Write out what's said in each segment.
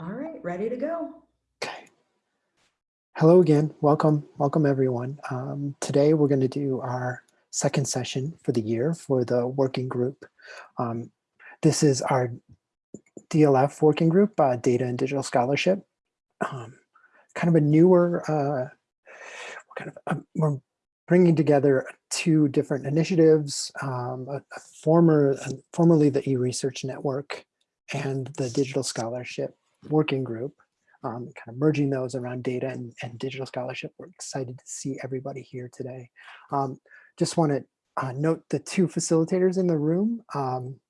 All right, ready to go. Okay. Hello again. Welcome. Welcome everyone. Um, today we're going to do our second session for the year for the working group. Um, this is our DLF working group, uh, Data and Digital Scholarship. Um, kind of a newer, uh, kind of, uh, we're bringing together two different initiatives, um, a, a former, formerly the eResearch Network and the Digital Scholarship Working Group, um, kind of merging those around data and, and, digital scholarship. We're excited to see everybody here today. Um, just want to uh, note the two facilitators in the room. Um,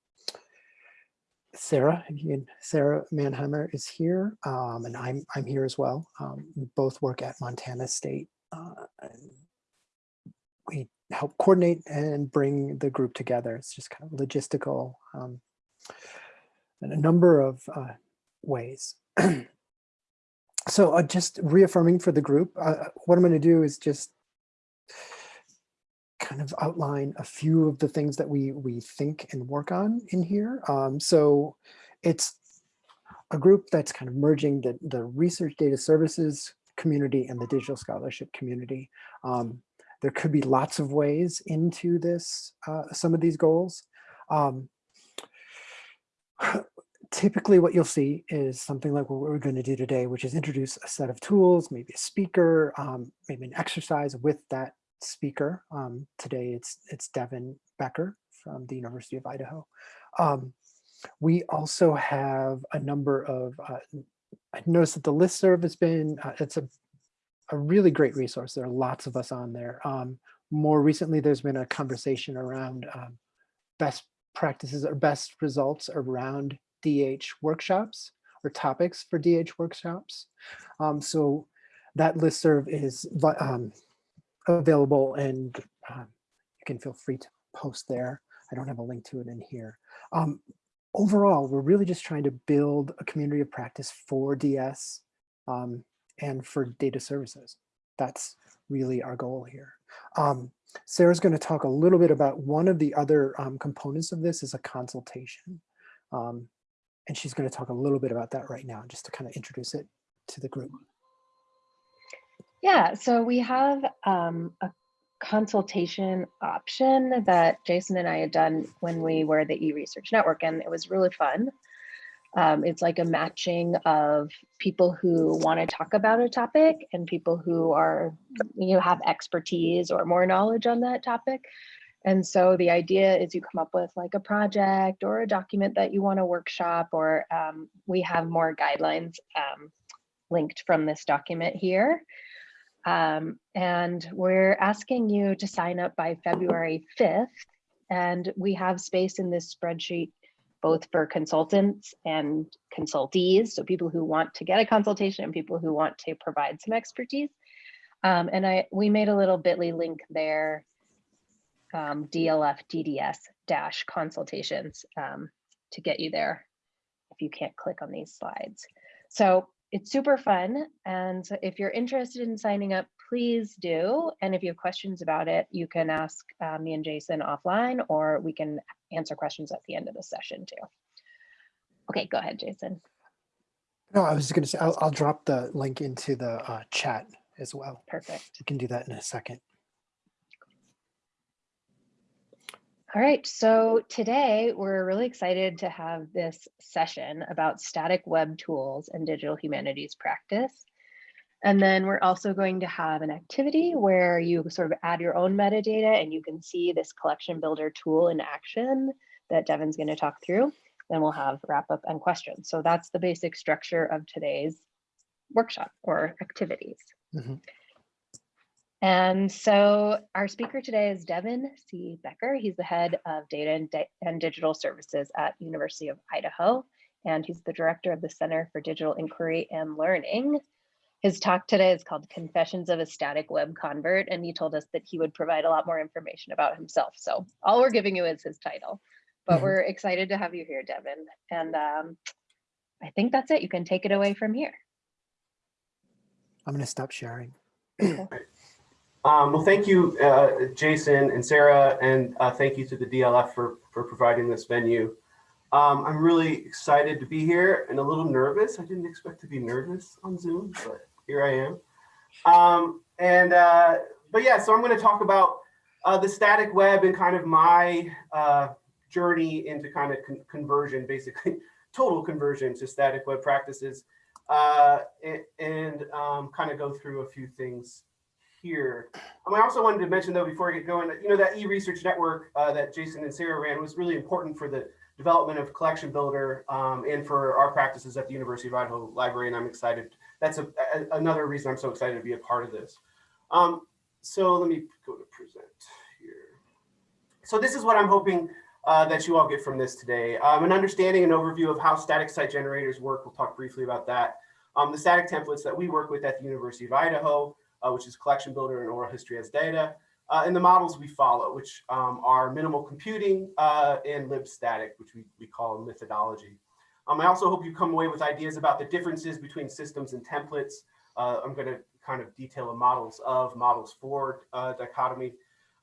Sarah, can, Sarah Mannheimer is here, um, and I'm I'm here as well. Um, we both work at Montana State. Uh, we help coordinate and bring the group together. It's just kind of logistical um, and a number of uh, ways. so uh, just reaffirming for the group, uh, what I'm going to do is just kind of outline a few of the things that we we think and work on in here. Um, so it's a group that's kind of merging the, the research data services community and the digital scholarship community. Um, there could be lots of ways into this, uh, some of these goals. Um, typically what you'll see is something like what we're going to do today, which is introduce a set of tools, maybe a speaker, um, maybe an exercise with that speaker. Um, today it's it's Devin Becker from the University of Idaho. Um, we also have a number of, uh, I noticed that the listserv has been, uh, it's a, a really great resource. There are lots of us on there. Um, more recently, there's been a conversation around um, best practices or best results around DH workshops or topics for DH workshops. Um, so that listserv is um, available and um, you can feel free to post there. I don't have a link to it in here. Um, overall, we're really just trying to build a community of practice for DS um, and for data services. That's really our goal here. Um, Sarah's going to talk a little bit about one of the other components of this is a consultation. Um, and she's going to talk a little bit about that right now, just to kind of introduce it to the group. Yeah, so we have um, a consultation option that Jason and I had done when we were the eResearch Network, and it was really fun. Um, it's like a matching of people who want to talk about a topic and people who are, you know, have expertise or more knowledge on that topic. And so the idea is you come up with like a project or a document that you want to workshop, or um, we have more guidelines um, linked from this document here. Um, and we're asking you to sign up by February 5th. And we have space in this spreadsheet both for consultants and consultees, so people who want to get a consultation and people who want to provide some expertise. Um, and I we made a little bit.ly link there um, DLF DDS dash consultations um, to get you there if you can't click on these slides. So it's super fun. And if you're interested in signing up, please do. And if you have questions about it, you can ask uh, me and Jason offline, or we can answer questions at the end of the session too. Okay, go ahead, Jason. No, I was going to say, I'll, I'll, drop the link into the uh, chat as well. Perfect. You can do that in a second. All right, so today we're really excited to have this session about static web tools and digital humanities practice. And then we're also going to have an activity where you sort of add your own metadata and you can see this collection builder tool in action that Devin's going to talk through. Then we'll have wrap up and questions. So that's the basic structure of today's workshop or activities. Mm -hmm. And so our speaker today is Devin C. Becker. He's the head of data and, and, digital services at University of Idaho, and he's the director of the Center for Digital Inquiry and Learning. His talk today is called Confessions of a Static Web Convert, and he told us that he would provide a lot more information about himself. So all we're giving you is his title, but mm -hmm. we're excited to have you here, Devin. And um, I think that's it. You can take it away from here. I'm going to stop sharing. Um, well, thank you, uh, Jason and Sarah, and uh, thank you to the DLF for, for providing this venue. Um, I'm really excited to be here and a little nervous. I didn't expect to be nervous on Zoom, but here I am. Um, and uh, but yeah, so I'm going to talk about uh, the static web and kind of my uh, journey into kind of con conversion, basically total conversion to static web practices, uh, and, and um, kind of go through a few things here. I also wanted to mention though, before I get going, you know, that e-research network uh, that Jason and Sarah ran was really important for the development of Collection Builder um, and for our practices at the University of Idaho Library. And I'm excited. That's a, a, another reason I'm so excited to be a part of this. Um, so let me go to present here. So this is what I'm hoping uh, that you all get from this today. Um, an understanding and overview of how static site generators work. We'll talk briefly about that. Um, the static templates that we work with at the University of Idaho, uh, which is Collection Builder and Oral History as Data, uh, and the models we follow, which um, are minimal computing uh, and libstatic, which we, we call methodology. Um, I also hope you come away with ideas about the differences between systems and templates. Uh, I'm going to kind of detail the models of, models for uh, dichotomy.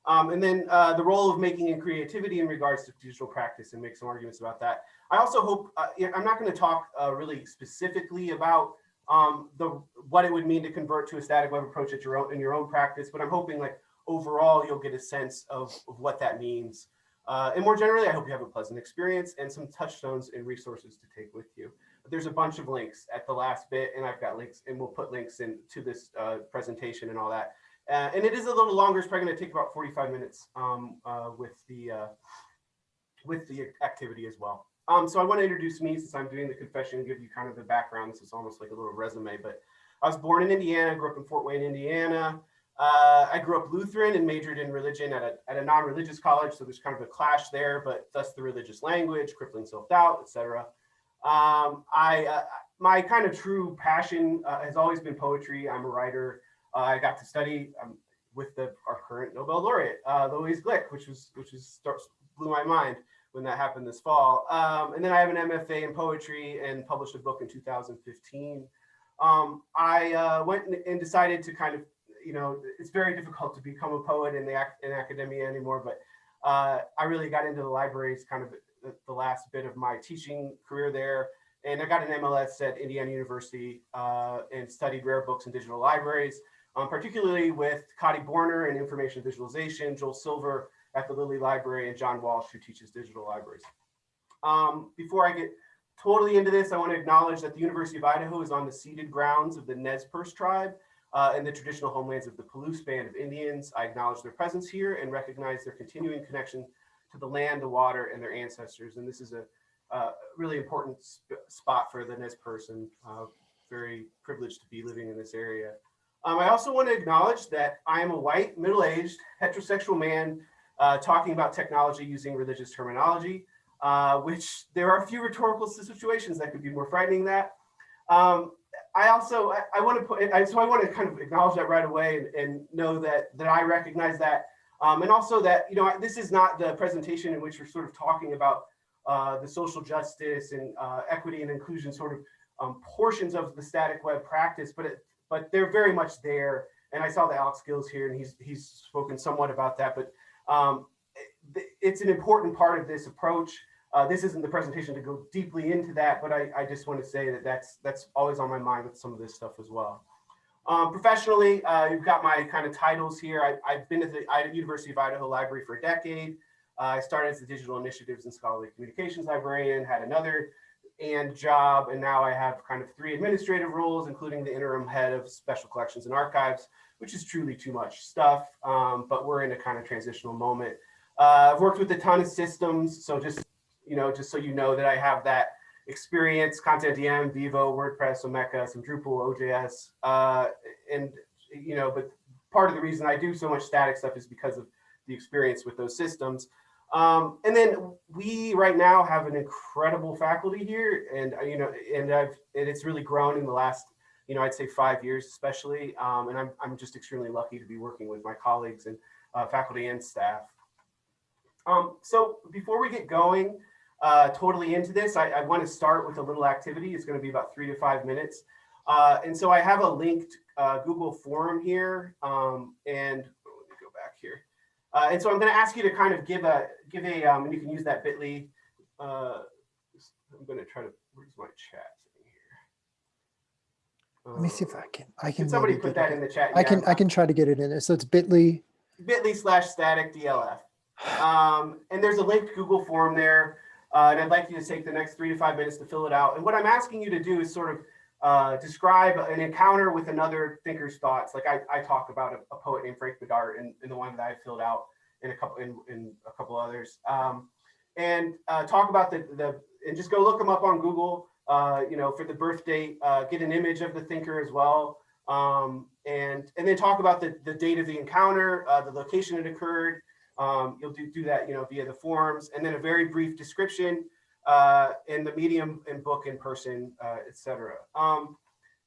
Um, and then uh, the role of making and creativity in regards to digital practice and make some arguments about that. I also hope, uh, I'm not going to talk uh, really specifically about um, the what it would mean to convert to a static web approach at your own in your own practice, but I'm hoping like overall you'll get a sense of, of what that means. Uh, and more generally, I hope you have a pleasant experience and some touchstones and resources to take with you. There's a bunch of links at the last bit, and I've got links, and we'll put links into this uh, presentation and all that. Uh, and it is a little longer. It's probably going to take about 45 minutes um, uh, with the uh, with the activity as well. Um, so I want to introduce me since I'm doing the confession give you kind of the background. This is almost like a little resume, but I was born in Indiana, grew up in Fort Wayne, Indiana. Uh, I grew up Lutheran and majored in religion at a, at a non-religious college. So there's kind of a clash there, but thus the religious language, crippling self-doubt, etc. Um, I, uh, my kind of true passion uh, has always been poetry. I'm a writer. Uh, I got to study um, with the, our current Nobel laureate, uh, Louise Glück, which was which was blew my mind when that happened this fall. Um, and then I have an MFA in poetry and published a book in 2015. Um, I uh, went and decided to kind of, you know, it's very difficult to become a poet in the in academia anymore, but uh, I really got into the libraries kind of the, last bit of my teaching career there. And I got an MLS at Indiana University uh, and studied rare books and digital libraries, um, particularly with Katy Börner and information visualization, Joel Silver at the Lilly Library, and John Walsh, who teaches digital libraries. Um, before I get totally into this, I want to acknowledge that the University of Idaho is on the ceded grounds of the Nez Perce tribe uh, and the traditional homelands of the Palouse Band of Indians. I acknowledge their presence here and recognize their continuing connection to the land, the water, and their ancestors. And this is a really important sp spot for the Nez Perce and uh, very privileged to be living in this area. Um, I also want to acknowledge that I am a white, middle-aged, heterosexual man uh, talking about technology using religious terminology, uh, which there are a few rhetorical situations that could be more frightening that. Um, I also, I, I want to put, I, so I want to kind of acknowledge that right away and, and know that, that I recognize that. Um, and also that, you know, this is not the presentation in which we're sort of talking about uh, the social justice and uh, equity and inclusion sort of um, portions of the static web practice, but it, but they're very much there. And I saw the Alex Gil's here and he's, he's spoken somewhat about that, but um, it's an important part of this approach. Uh, this isn't the presentation to go deeply into that, but I, I, just want to say that that's that's always on my mind with some of this stuff as well. Um, professionally, uh, you've got my kind of titles here. I, have been at the University of Idaho Library for a decade. Uh, I started as the Digital Initiatives and Scholarly Communications Librarian, had another and job, and now I have kind of three administrative roles, including the interim head of special collections and archives, which is truly too much stuff, um, but we're in a kind of transitional moment. Uh, I've worked with a ton of systems, so just, you know, just so you know that I have that experience, CONTENTdm, Vivo, WordPress, Omeka, some Drupal, OJS, uh, and, you know, but part of the reason I do so much static stuff is because of the experience with those systems. Um, and then we right now have an incredible faculty here and, uh, you know, and I've, and it's really grown in the last you know, I'd say five years especially. Um, and I'm, I'm just extremely lucky to be working with my colleagues and uh, faculty and staff. Um, so before we get going uh, totally into this, I, I want to start with a little activity. It's going to be about three to five minutes. Uh, and so I have a linked uh, Google form here. Um, and let me go back here. Uh, and so I'm going to ask you to kind of give a, give a, um, and you can use that bit.ly uh, I'm gonna try to, where's my chat? Let me see if I can, I can. Somebody put that in the chat? I Yeah, can, I can try to get it in there. So it's bit.ly. bit.ly slash static DLF. Um, and there's a linked Google form there. Uh, and I'd like you to take the next three to five minutes to fill it out. And what I'm asking you to do is sort of uh, describe an encounter with another thinker's thoughts. Like I, I talk about a, a poet named Frank Bidart in, in the one that I filled out in a couple in, in a couple others. Um, and uh, talk about the, the and just go look them up on Google. Uh, you know, for the birth date, uh, get an image of the thinker as well um, and and then talk about the, the date of the encounter, uh, the location it occurred. Um, you'll do, do that, you know, via the forms, and then a very brief description uh, in the medium and book in person, uh, etc. Um,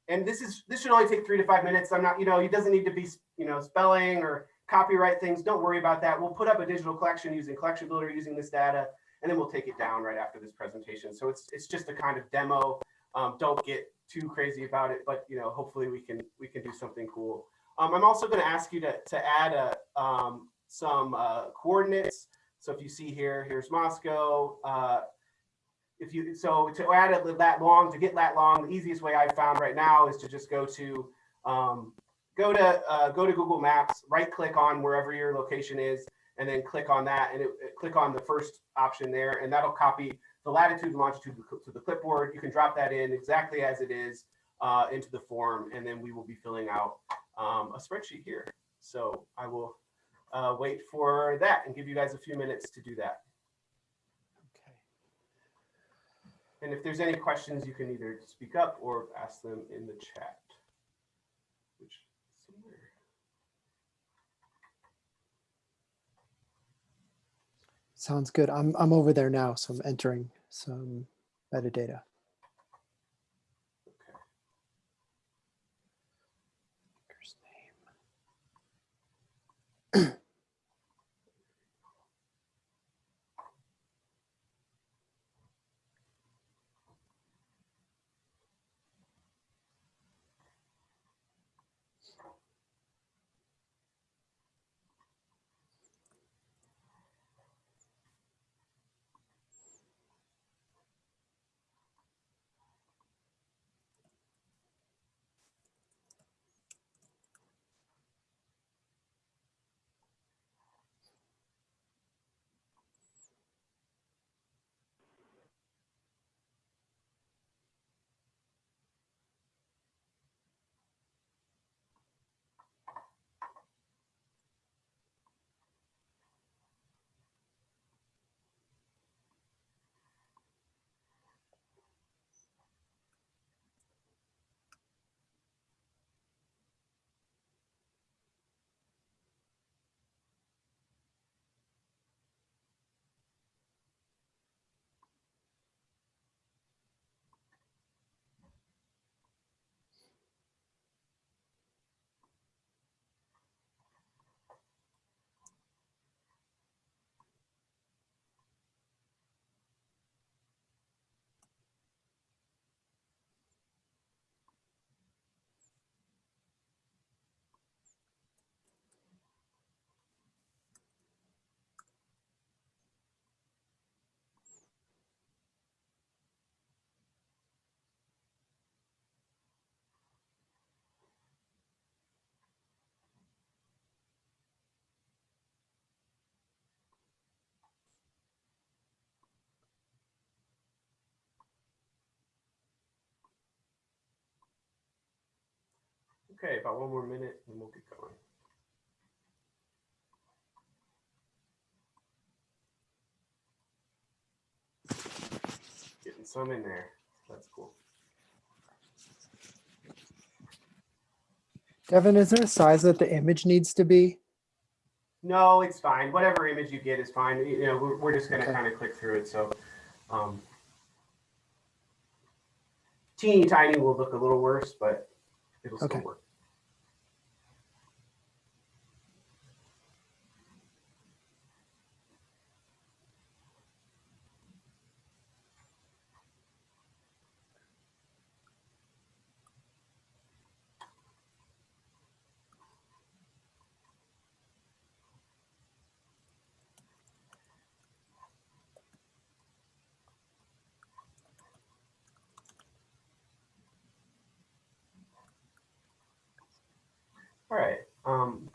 and this is this should only take three to five minutes. I'm not, you know, it doesn't need to be, you know, spelling or copyright things. Don't worry about that. We'll put up a digital collection using Collection Builder using this data, and then we'll take it down right after this presentation. So it's it's just a kind of demo. Um, don't get too crazy about it, but you know, hopefully we can we can do something cool. Um, I'm also going to ask you to to add a um, some uh, coordinates. So if you see here, here's Moscow. Uh, if you so to add it that long to get that long, the easiest way I found right now is to just go to um, go to uh, go to Google Maps, right click on wherever your location is, and then click on that, and it, it- click on the first option there, and that'll copy the latitude and longitude to the clipboard. You can drop that in exactly as it is uh, into the form, and then we will be filling out um, a spreadsheet here. So I will uh, wait for that and give you guys a few minutes to do that. Okay. And if there's any questions, you can either speak up or ask them in the chat. Which somewhere. Sounds good. I'm, I'm over there now. So I'm entering some metadata. Okay, about one more minute and we'll get going. Getting some in there. That's cool. Devin, is there a size that the image needs to be? No, it's fine. Whatever image you get is fine. You know, we're, we're just gonna Okay. kind of click through it, so. um, Teeny tiny will look a little worse, but it'll still work.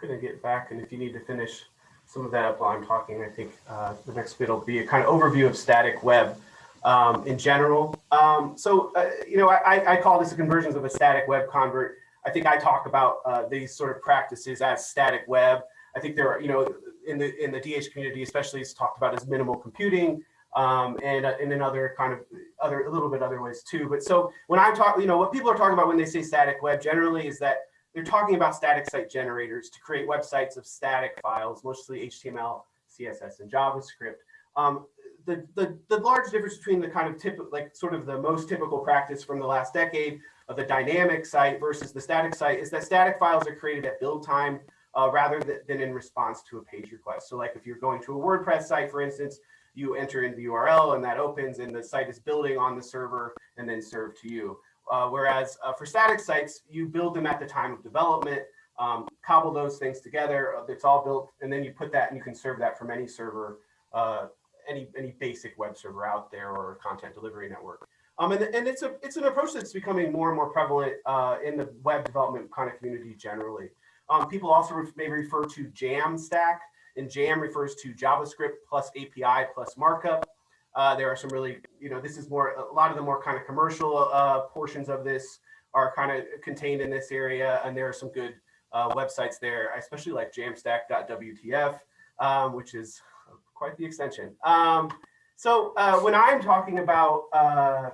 I'm gonna get back, and if you need to finish some of that up while I'm talking, I think uh, the next bit will be a kind of overview of static web um, in general. Um, so, uh, you know, I, I call this a conversions of a static web convert. I think I talk about uh, these sort of practices as static web. I think there are, you know, in the in the DH community, especially, it's talked about as minimal computing, um, and uh, and in other kind of other a little bit other ways too. But so when I'm talking, you know, what people are talking about when they say static web generally is that they're talking about static site generators to create websites of static files, mostly HTML, CSS, and JavaScript. Um, the, the, the large difference between the kind of typical, like sort of the most typical practice from the last decade of the dynamic site versus the static site is that static files are created at build time uh, rather than, than in response to a page request. So like if you're going to a WordPress site, for instance, you enter in the URL and that opens and the site is building on the server and then served to you. Uh, whereas uh, for static sites, you build them at the time of development, um, cobble those things together. uh, It's all built, and then you put that and you can serve that from any server, uh, any any basic web server out there or content delivery network. Um, and, and it's a it's an approach that's becoming more and more prevalent uh, in the web development kind of community generally. Um, people also ref may refer to Jamstack, and Jam refers to JavaScript plus API plus markup. Uh, there are some really, you know, this is more, a lot of the more kind of commercial uh, portions of this are kind of contained in this area. And there are some good uh, websites there. I especially like jamstack.wtf, um, which is quite the extension. Um, so uh, when I'm talking about uh,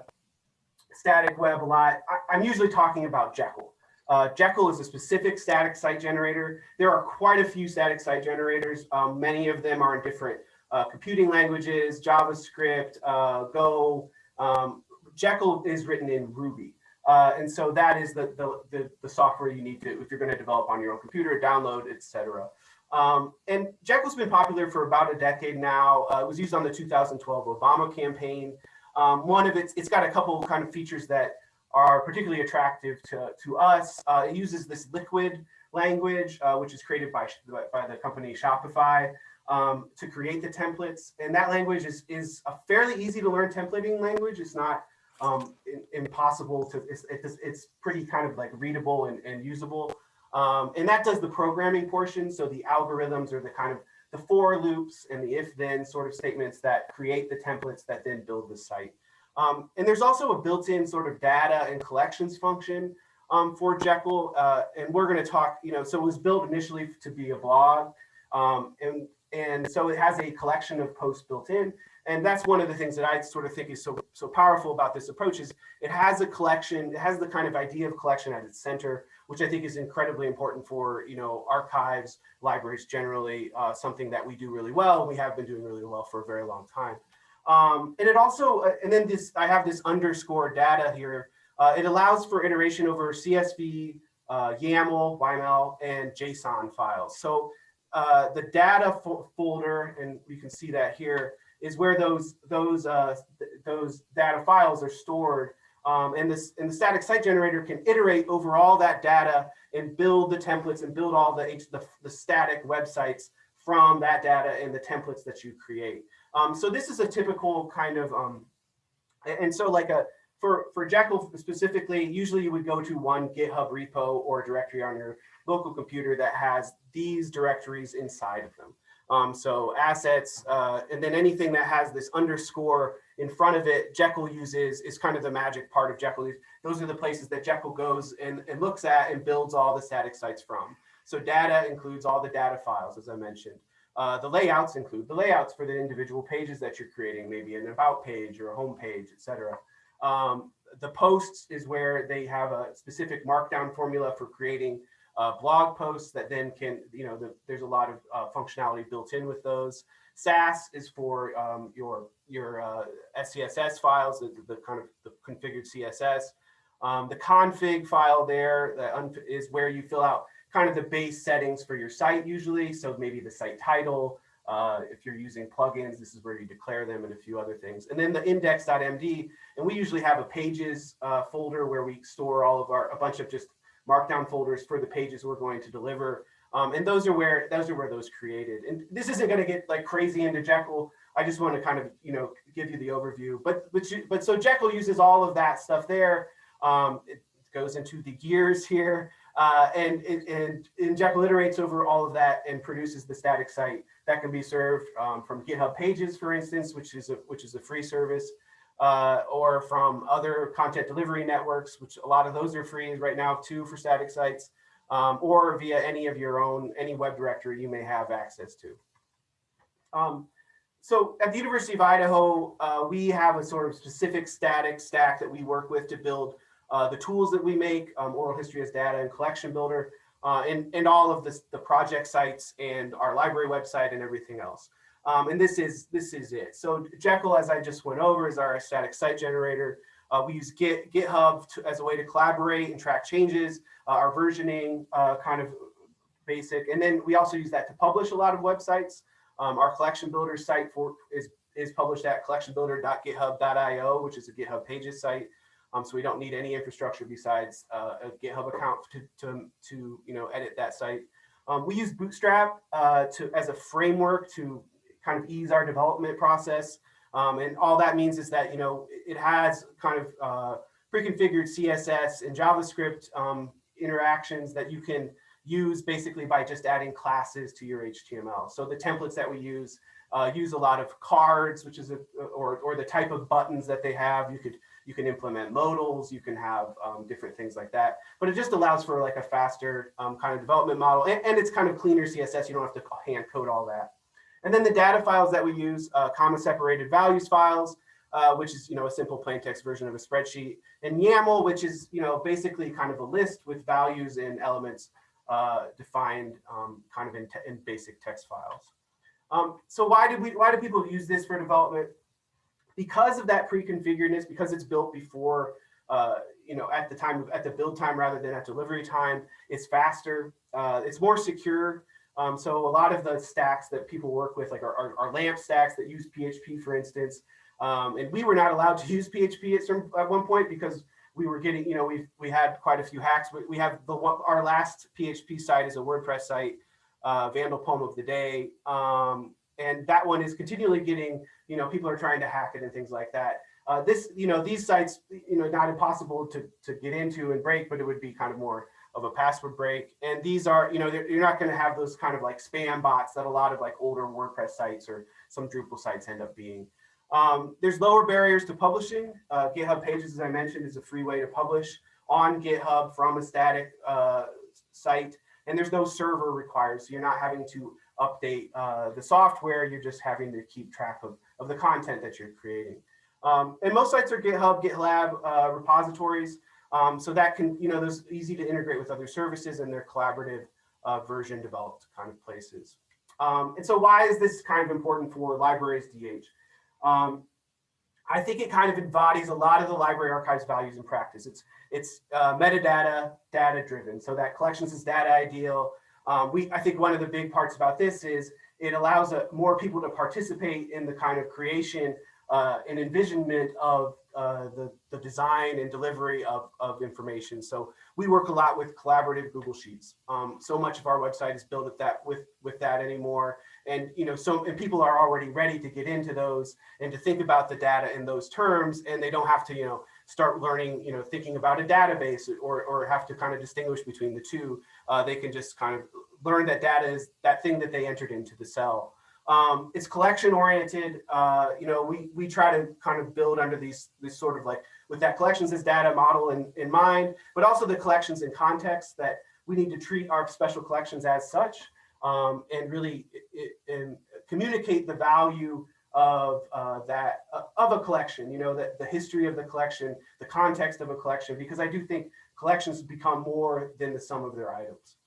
static web a lot, I, am usually talking about Jekyll. Uh, Jekyll is a specific static site generator. There are quite a few static site generators. Um, many of them are in different uh, computing languages, JavaScript, uh, Go. Um, Jekyll is written in Ruby. Uh, and so that is the, the, the, the, software you need to, if you're going to develop on your own computer, download, etc. Um, and Jekyll's been popular for about a decade now. Uh, it was used on the 2012 Obama campaign. Um, one of its, it's got a couple kind of features that are particularly attractive to, to us. Uh, it uses this liquid language, uh, which is created by, by the company Shopify um, to create the templates. And that language is, is a fairly easy to learn templating language. It's not um, impossible to, it's, it's, pretty kind of like readable and, and usable. Um, and that does the programming portion. So the algorithms are the kind of the for loops and the if then sort of statements that create the templates that then build the site. Um, and there's also a built-in sort of data and collections function um, for Jekyll. Uh, and we're going to talk, you know, so it was built initially to be a blog. Um, and and so it has a collection of posts built in. And that's one of the things that I sort of think is so, so powerful about this approach is it has a collection, it has the kind of idea of collection at its center, which I think is incredibly important for, you know, archives, libraries generally, uh, something that we do really well. We have been doing really well for a very long time. Um, and it also, uh, and then this, I have this underscore data here. Uh, it allows for iteration over CSV, uh, YAML, YML, and JSON files. So uh, the data fo folder, and you can see that here, is where those those uh, th those data files are stored. Um, and this and the static site generator can iterate over all that data and build the templates and build all the the, the static websites from that data and the templates that you create. Um, so this is a typical kind of um, and so like a for for Jekyll specifically, usually you would go to one GitHub repo or directory on your local computer that has these directories inside of them. Um, so assets, uh, and then anything that has this underscore in front of it, Jekyll uses is kind of the magic part of Jekyll. Those are the places that Jekyll goes and, and looks at and builds all the static sites from. So data includes all the data files, as I mentioned. Uh, the layouts include the layouts for the individual pages that you're creating, maybe an about page or a home page, etc. Um, the posts is where they have a specific markdown formula for creating uh, blog posts that then can, you know, the, there's a lot of uh, functionality built in with those. Sass is for um, your your uh, SCSS files, the, the, kind of the configured CSS. Um, the config file there that is where you fill out kind of the base settings for your site usually. So maybe the site title, uh, if you're using plugins, this is where you declare them and a few other things. And then the index.md, and we usually have a pages uh, folder where we store all of our, a bunch of just markdown folders for the pages we're going to deliver. Um, and those are where those are where those created. And this isn't going to get like crazy into Jekyll. I just want to kind of you know give you the overview. But but you, but so Jekyll uses all of that stuff there. Um, it goes into the gears here. Uh, and, and, and, Jekyll iterates over all of that and produces the static site that can be served um, from GitHub Pages, for instance, which is a, which is a free service, uh, or from other content delivery networks, which a lot of those are free right now too for static sites, um, or via any of your own, any web directory you may have access to. Um, so at the University of Idaho, uh, we have a sort of specific static stack that we work with to build uh, the tools that we make, um, oral history as data and collection builder, uh, and, and all of this, the project sites and our library website and everything else. Um, and this is this is it. So Jekyll, as I just went over, is our static site generator. Uh, we use Git, GitHub to, as a way to collaborate and track changes, uh, our versioning uh, kind of basic. And then we also use that to publish a lot of websites. Um, our collection builder site for is, is published at collectionbuilder.github.io, which is a GitHub pages site. Um, so we don't need any infrastructure besides uh, a GitHub account to, to, to you know, edit that site. Um, we use Bootstrap uh, to as a framework to kind of ease our development process. Um, and all that means is that, you know, it has kind of uh, pre-configured CSS and JavaScript um, interactions that you can use basically by just adding classes to your HTML. So the templates that we use uh, use a lot of cards, which is a, or, or the type of buttons that they have. You could you can implement modals, you can have um, different things like that. But it just allows for like a faster um, kind of development model. And, and, it's kind of cleaner CSS. You don't have to hand code all that. And then the data files that we use, uh, comma separated values files, uh, which is, you know, a simple plain text version of a spreadsheet. And YAML, which is, you know, basically kind of a list with values and elements uh, defined um, kind of in, in, basic text files. Um, so why did we, why do people use this for development? because of that pre-configuredness, because it's built before, uh, you know, at the time of, at the build time rather than at delivery time, it's faster, uh, it's more secure. Um, so a lot of the stacks that people work with, like our, our, our LAMP stacks that use PHP, for instance, um, and we were not allowed to use PHP at, some, at one point because we were getting, you know, we we had quite a few hacks. We, we have the our last PHP site is a WordPress site, uh, Vandal Poem of the Day, um, and that one is continually getting you know, people are trying to hack it and things like that. Uh, this, you know, these sites, you know, not impossible to, to get into and break, but it would be kind of more of a password break. And these are, you know, you're not going to have those kind of like spam bots that a lot of like older WordPress sites or some Drupal sites end up being. Um, there's lower barriers to publishing. Uh, GitHub Pages, as I mentioned, is a free way to publish on GitHub from a static uh, site. And there's no server required, so you're not having to update uh, the software. You're just having to keep track of of the content that you're creating. Um, and most sites are GitHub, GitLab uh, repositories. Um, so that can, you know, those easy to integrate with other services and they're collaborative uh, version developed kind of places. Um, and so why is this kind of important for libraries DH? Um, I think it kind of embodies a lot of the library archives values in practice. It's it's uh, metadata, data driven. So that collections is data ideal. Um, we, I think one of the big parts about this is it allows uh, more people to participate in the kind of creation uh, and envisionment of uh, the, the design and delivery of, of information. So we work a lot with collaborative Google Sheets. Um, so much of our website is built at that with, with that anymore. And, you know, so, and people are already ready to get into those and to think about the data in those terms, and they don't have to, you know, start learning, you know, thinking about a database or, or have to kind of distinguish between the two. Uh, they can just kind of learn that data is that thing that they entered into the cell. Um, it's collection oriented. Uh, you know, we we try to kind of build under these this sort of like with that collections as data model in, in mind, but also the collections in context that we need to treat our special collections as such um, and really it, and communicate the value of uh, that uh, of a collection. You know, that the history of the collection, the context of a collection, because I do think collections become more than the sum of their items.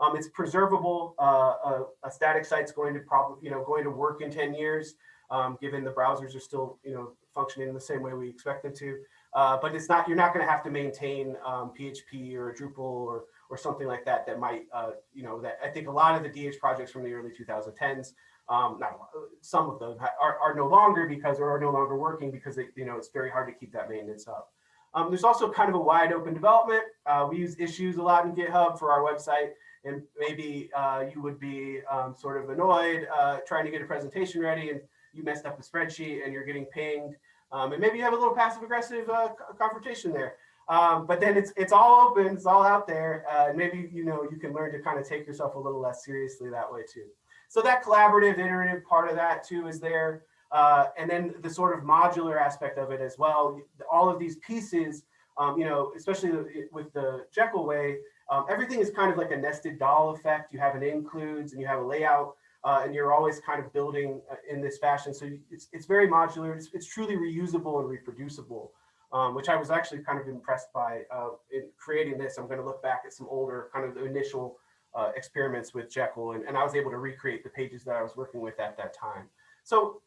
Um, it's preservable. Uh, a, a, static site's going to probably, you know, going to work in 10 years, um, given the browsers are still, you know, functioning in the same way we expect them to. Uh, but it's not, you're not going to have to maintain um, PHP or Drupal or, or something like that that might, uh, you know, that I think a lot of the DH projects from the early 2010s, um, not some of them are, are no longer because or are no longer working because they, you know, it's very hard to keep that maintenance up. Um, there's also kind of a wide open development. Uh, we use issues a lot in GitHub for our website and maybe uh, you would be um, sort of annoyed uh, trying to get a presentation ready and you messed up a spreadsheet and you're getting pinged. Um, and maybe you have a little passive aggressive uh, confrontation there. Um, but then it's it's all open, it's all out there. Uh, and maybe you know you can learn to kind of take yourself a little less seriously that way too. So that collaborative, iterative part of that too is there. Uh, and then the sort of modular aspect of it as well. All of these pieces, um, you know, especially with the Jekyll way, um, everything is kind of like a nested doll effect. You have an includes and you have a layout, uh, and you're always kind of building uh, in this fashion. So it's, it's very modular. It's, it's truly reusable and reproducible, um, which I was actually kind of impressed by uh, in creating this. I'm going to look back at some older kind of the initial uh, experiments with Jekyll, and, and I was able to recreate the pages that I was working with at that time. So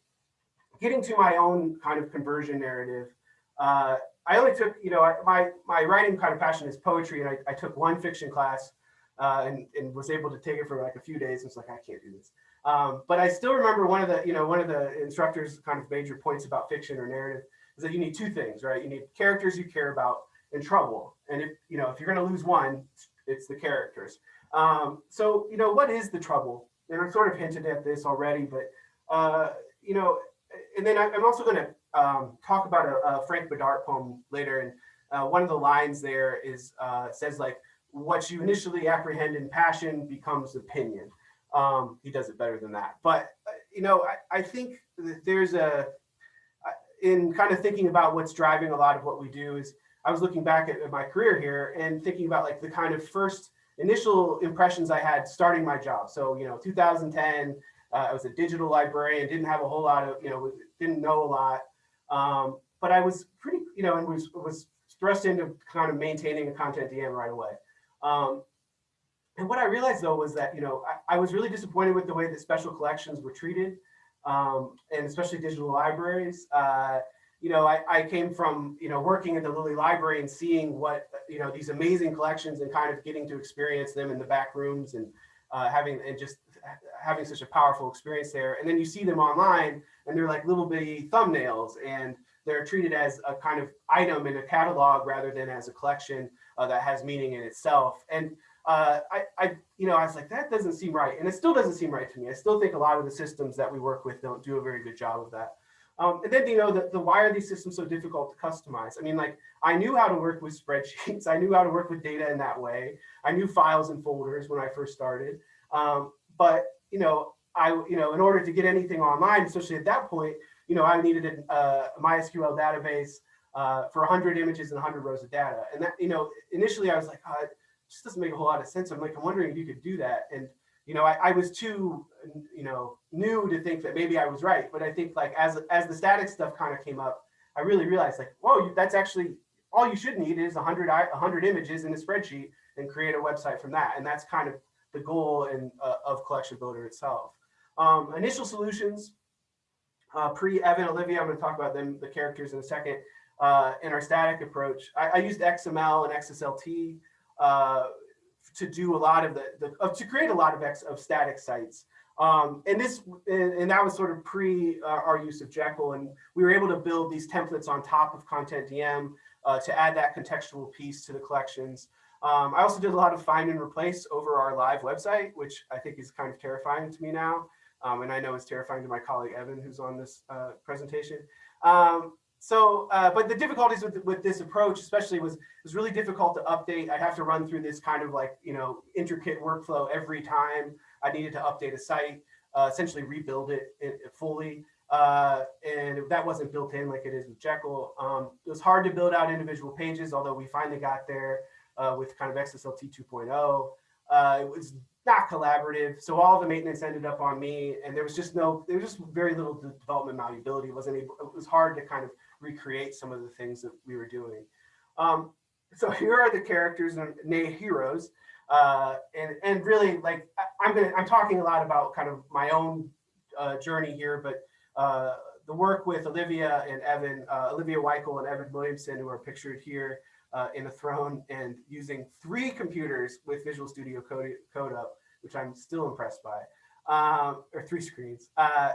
getting to my own kind of conversion narrative, uh, I only took, you know, my my writing kind of passion is poetry, and I, I took one fiction class uh, and, and was able to take it for like a few days. It's like I can't do this, um, but I still remember one of the, you know, one of the instructors' kind of major points about fiction or narrative is that you need two things, right? You need characters you care about and trouble, and if you know if you're going to lose one, it's the characters. Um, so you know, what is the trouble? And I sort of hinted at this already, but uh, you know, and then I, am also going to um, talk about a, a, Frank Bidart poem later. And uh, one of the lines there is uh, says like, what you initially apprehend in passion becomes opinion. Um, he does it better than that. But, uh, you know, I, I think there's a, uh, in kind of thinking about what's driving a lot of what we do is I was looking back at, at my career here and thinking about like the kind of first initial impressions I had starting my job. So, you know, 2010, uh, I was a digital librarian, didn't have a whole lot of, you know, didn't know a lot. Um, but I was pretty, you know, and was was thrust into kind of maintaining a CONTENTdm right away. Um, and what I realized though was that, you know, I, I, was really disappointed with the way that special collections were treated, um, and especially digital libraries. Uh, you know, I, I, came from, you know, working at the Lilly Library and seeing what, you know, these amazing collections and kind of getting to experience them in the back rooms and uh, having and just having such a powerful experience there. And then you see them online and they're like little bitty thumbnails and they're treated as a kind of item in a catalog rather than as a collection uh, that has meaning in itself. And uh, I, I, you know, I was like, that doesn't seem right. And it still doesn't seem right to me. I still think a lot of the systems that we work with don't do a very good job of that. Um, and then, you know, the, the why are these systems so difficult to customize? I mean, like, I knew how to work with spreadsheets. I knew how to work with data in that way. I knew files and folders when I first started. Um, but, you know, I, you know, in order to get anything online, especially at that point, you know, I needed a, a MySQL database uh, for 100 images and 100 rows of data. And that, you know, initially I was like, oh, it just doesn't make a whole lot of sense. I'm like, I'm wondering if you could do that. And, you know, I, I was too, you know, new to think that maybe I was right. But I think like as, as the static stuff kind of came up, I really realized like, whoa, that's actually all you should need is 100, 100 images in a spreadsheet and create a website from that. And that's kind of the goal in, uh, of Collection Builder itself. Um, initial solutions, uh, pre-Evan, Olivia, I'm going to talk about them, the characters in a second. Uh, in our static approach, I, I used XML and XSLT uh, to do a lot of the, the to create a lot of X of static sites. Um, and this and, and, that was sort of pre uh, our use of Jekyll, and we were able to build these templates on top of CONTENTdm uh, to add that contextual piece to the collections. Um, I also did a lot of find and replace over our live website, which I think is kind of terrifying to me now. Um, and I know it's terrifying to my colleague Evan, who's on this uh, presentation. Um, so, uh, but the difficulties with, with this approach, especially, was was really difficult to update. I'd have to run through this kind of like you know intricate workflow every time I needed to update a site, uh, essentially rebuild it, it fully. Uh, and that wasn't built in like it is with Jekyll. Um, it was hard to build out individual pages, although we finally got there uh, with kind of XSLT 2.0. Uh, it was not collaborative. So all the maintenance ended up on me and there was just no, there was just very little development malleability. It wasn't able, it was hard to kind of recreate some of the things that we were doing. Um, so here are the characters and nay heroes. Uh, and, and really like, I, am gonna, I'm talking a lot about kind of my own uh, journey here, but uh, the work with Olivia and Evan, uh, Olivia Wikle and Evan Williamson, who are pictured here, uh, in a throne and using three computers with Visual Studio Code, code up, which I'm still impressed by, um, or three screens. Uh,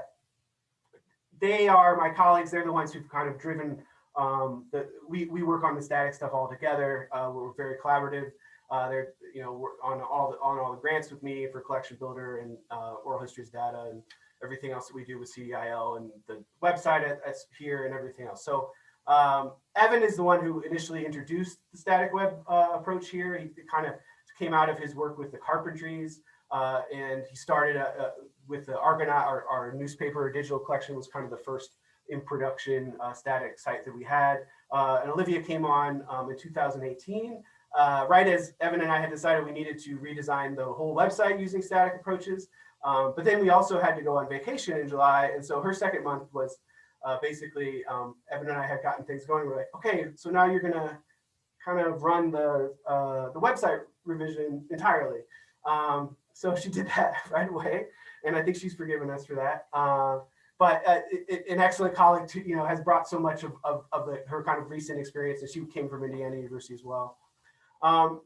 they are my colleagues. They're the ones who've kind of driven um, the, we, we work on the static stuff all together. Uh, we're very collaborative. Uh, they're, you know, on all the, on all the grants with me for collection builder and uh, oral histories data and everything else that we do with CDIL and the website at, at here and everything else. So Um, Evan is the one who initially introduced the static web uh, approach here. He kind of came out of his work with the Carpentries, uh, and he started uh, uh, with the Argonaut, our, our newspaper digital collection was kind of the first in production uh, static site that we had. Uh, and Olivia came on um, in 2018, uh, right as Evan and I had decided we needed to redesign the whole website using static approaches. Um, but then we also had to go on vacation in July. And so her second month was uh, basically um, Evan and I had gotten things going. We're like, okay, so now you're gonna kind of run the, uh, the website revision entirely. Um, so she did that right away. And I think she's forgiven us for that. Uh, but uh, it, it- an excellent colleague, to, you know, has brought so much of, of, of the, her kind of recent experience, and she came from Indiana University as well. Um,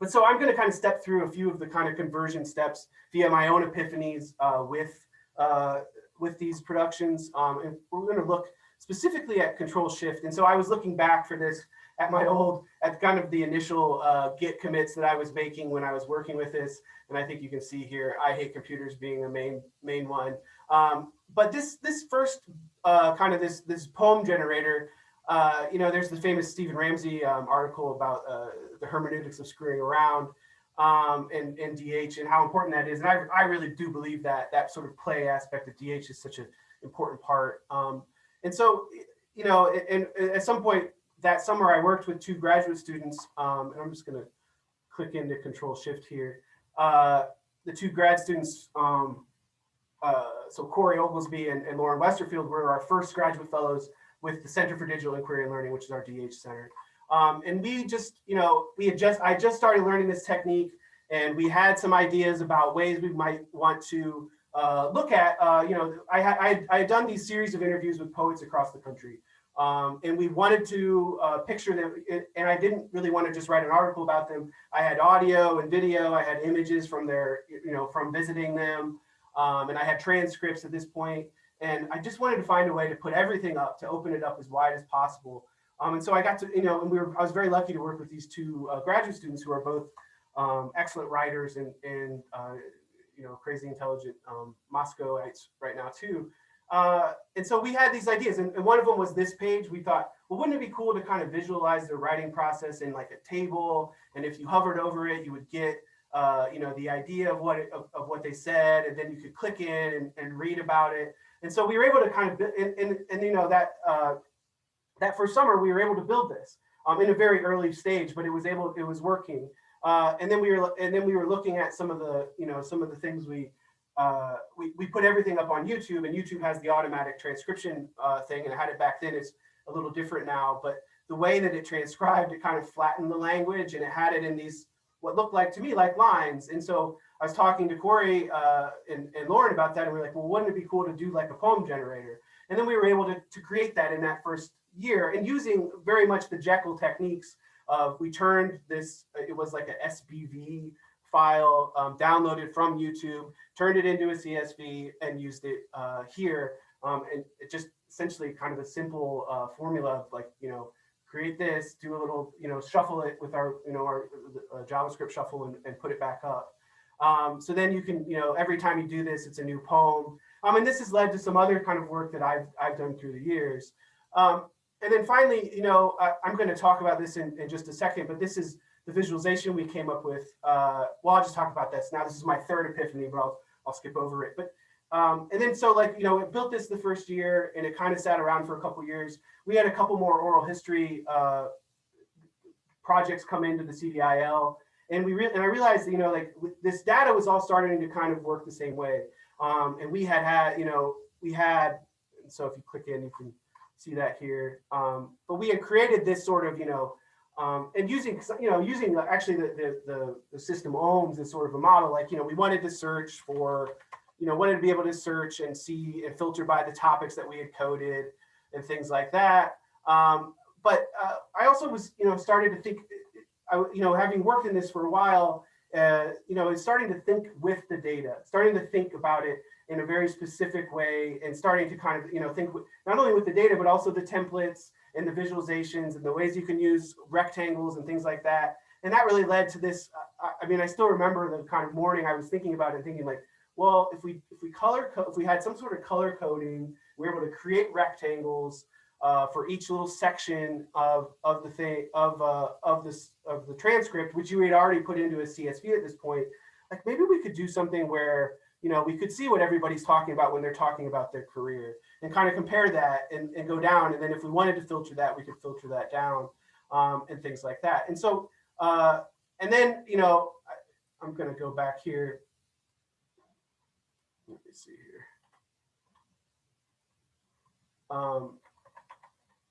but so I'm going to kind of step through a few of the kind of conversion steps via my own epiphanies uh, with uh, with these productions, um, and we're going to look specifically at Control Shift. And so I was looking back for this at my old, at kind of the initial uh, Git commits that I was making when I was working with this, and I think you can see here, I hate computers being the main main one. Um, but this this first uh, kind of this this poem generator, uh, you know, there's the famous Stephen Ramsay um, article about uh, the hermeneutics of screwing around um, and, and DH and how important that is. And I, I really do believe that that sort of play aspect of DH is such an important part. Um, and so, you know, and, and at some point that summer, I worked with two graduate students, um, and I'm just going to click into Control Shift here. Uh, the two grad students, um, uh, so Corey Oglesby and, and Lauren Westerfield were our first graduate fellows with the Center for Digital Inquiry and Learning, which is our DH center. Um, and we just, you know, we had just, I just started learning this technique and we had some ideas about ways we might want to uh, look at, uh, you know, I, had I, I had done these series of interviews with poets across the country. Um, and we wanted to uh, picture them, and I didn't really want to just write an article about them. I had audio and video, I had images from their, you know, from visiting them, um, and I had transcripts at this point. And I just wanted to find a way to put everything up, to open it up as wide as possible. Um, and so I got to, you know, and we were, I was very lucky to work with these two uh, graduate students who are both um, excellent writers and, and uh, you know, crazy intelligent um, Moscowites right now too. Uh, and so we had these ideas, and, and one of them was this page. We thought, well, wouldn't it be cool to kind of visualize the writing process in like a table? And if you hovered over it, you would get, uh, you know, the idea of what it, of, of what they said, and then you could click in and, and read about it. And so we were able to kind of, and, and, and you know, that uh, that first summer we were able to build this um, in a very early stage, but it was able, it was working. Uh, and then we were, and then we were looking at some of the, you know, some of the things we, uh, we, we put everything up on YouTube and YouTube has the automatic transcription uh, thing and I had it back then. It's a little different now, but the way that it transcribed, it kind of flattened the language and it had it in these, what looked like to me like lines. And so I was talking to Corey uh, and, and Lauren about that and we are like, well, wouldn't it be cool to do like a poem generator? And then we were able to, to create that in that first year and using very much the Jekyll techniques of we turned this, it was like a SBV file um, downloaded from YouTube, turned it into a CSV and used it uh, here. Um, and it just essentially kind of a simple uh, formula of like, you know, create this, do a little, you know, shuffle it with our, you know, our uh, JavaScript shuffle and, and put it back up. Um, so then you can, you know, every time you do this, it's a new poem. Um, and this has led to some other kind of work that I've, I've done through the years. Um, and then finally, you know, I, I'm going to talk about this in, in just a second, but this is the visualization we came up with. Uh, well, I'll just talk about this. Now, this is my third epiphany, but I'll, I'll skip over it. But um, and then so like, you know, it built this the first year and it kind of sat around for a couple years. We had a couple more oral history uh, projects come into the CDIL. And we and I realized, you know, like this data was all starting to kind of work the same way. Um, and we had had, you know, we had, so if you click in, you can see that here. Um, but we had created this sort of, you know, um, and using, you know, using actually the, the, the, system OHMS as sort of a model, like, you know, we wanted to search for, you know, wanted to be able to search and see and filter by the topics that we had coded and things like that. Um, but uh, I also was, you know, started to think, I, you know, having worked in this for a while, uh, you know, is starting to think with the data, starting to think about it in a very specific way and starting to kind of, you know, think not only with the data, but also the templates and the visualizations and the ways you can use rectangles and things like that. And that really led to this. I mean, I still remember the kind of morning I was thinking about it, thinking like, well, if we if we color if we had some sort of color coding, we're able to create rectangles. uh, for each little section of, of the thing, of, uh, of this, of the transcript, which you had already put into a CSV at this point, like maybe we could do something where, you know, we could see what everybody's talking about when they're talking about their career and kind of compare that and, and go down. And then if we wanted to filter that, we could filter that down um, and things like that. And so, uh, and then, you know, I, I'm going to go back here. Let me see here. Um,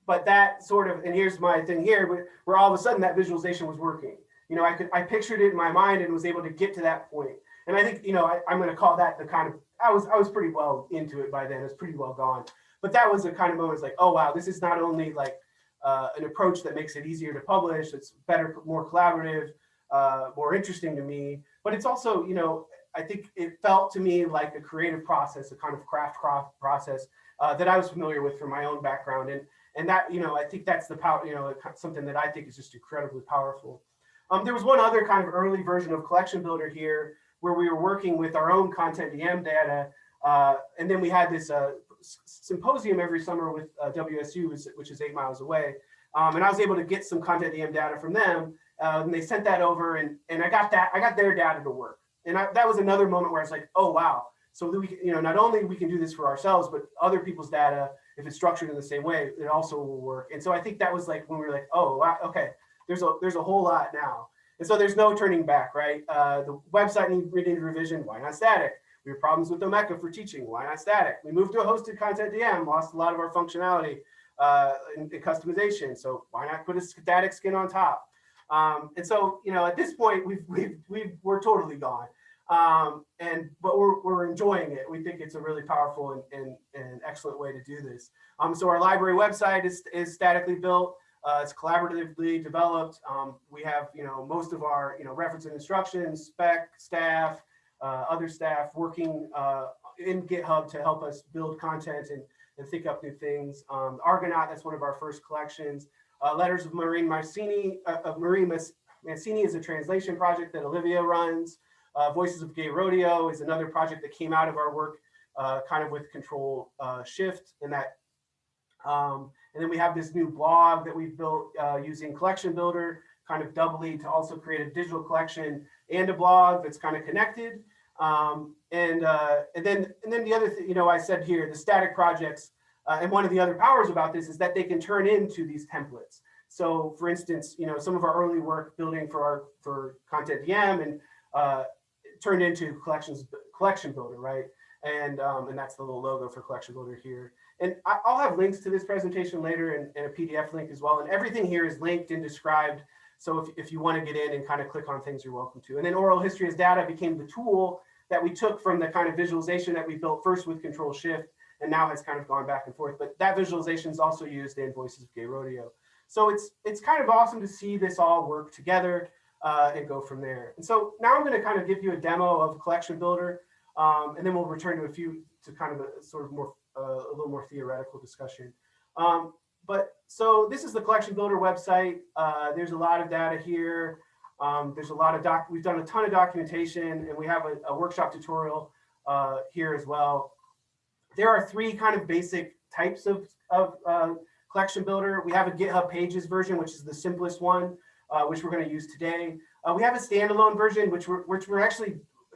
but that sort of, and here's my thing here, where, where all of a sudden that visualization was working. You know, I could, I pictured it in my mind and was able to get to that point. And I think, you know, I, I'm going to call that the kind of, I was, I was pretty well into it by then. It was pretty well gone. But that was the kind of moment. Like, oh wow, this is not only like uh, an approach that makes it easier to publish. It's better, more collaborative, uh, more interesting to me. But it's also, you know, I think it felt to me like a creative process, a kind of craft craft process uh, that I was familiar with from my own background. And and that, you know, I think that's the power, you know, something that I think is just incredibly powerful. Um, there was one other kind of early version of Collection Builder here where we were working with our own CONTENTdm data. Uh, and then we had this uh, symposium every summer with uh, WSU, which is eight miles away. Um, and I was able to get some CONTENTdm data from them. Uh, and they sent that over and, and I got that, I got their data to work. And I, that was another moment where I was like, oh, wow. So we, you know, not only we can do this for ourselves, but other people's data if it's structured in the same way, it also will work. And so I think that was like when we were like, oh, okay, there's a there's a whole lot now. And so there's no turning back, right? Uh, the website needed revision. Why not static? We have problems with Omeka for teaching. Why not static? We moved to a hosted CONTENTdm, lost a lot of our functionality uh, in, in customization. So why not put a static skin on top? Um, and so, you know, at this point, we've, we've, we've, we're totally gone. Um, and but we're, we're enjoying it. We think it's a really powerful and, and, and excellent way to do this. Um, so our library website is, is statically built. Uh, it's collaboratively developed. Um, we have, you know, most of our, you know, reference and instructions, spec, staff, uh, other staff working uh, in GitHub to help us build content and, and think up new things. Um, Argonaut, that's one of our first collections. Uh, Letters of Maureen Mancini, uh, of Maureen Mancini is a translation project that Olivia runs. Uh, Voices of Gay Rodeo is another project that came out of our work kind of with control shift and that. Um, and then we have this new blog that we've built uh, using Collection Builder, kind of doubly to also create a digital collection and a blog that's kind of connected. Um, and, uh, and then and then the other thing, you know, I said here, the static projects, uh, and one of the other powers about this is that they can turn into these templates. So for instance, you know, some of our early work building for our for CONTENTdm and uh, turned into collections collection builder, right? And um, and that's the little logo for collection builder here. And I, will have links to this presentation later and, and, a PDF link as well. And everything here is linked and described. So if, if you want to get in and kind of click on things, you're welcome to. And then oral history as data became the tool that we took from the kind of visualization that we built first with control shift and now has kind of gone back and forth. But that visualization is also used in Voices of Gay Rodeo. So it's it's kind of awesome to see this all work together uh, and go from there. And so now I'm going to kind of give you a demo of Collection Builder, um, and then we'll return to a few to kind of a sort of more a little more theoretical discussion. Um, but so this is the Collection Builder website. Uh, there's a lot of data here. Um, there's a lot of doc. We've done a ton of documentation, and we have a, a workshop tutorial uh, here as well. There are three kind of basic types of of uh, Collection Builder. We have a GitHub Pages version, which is the simplest one uh, which we're going to use today. Uh, we have a standalone version, which we're, which we're actually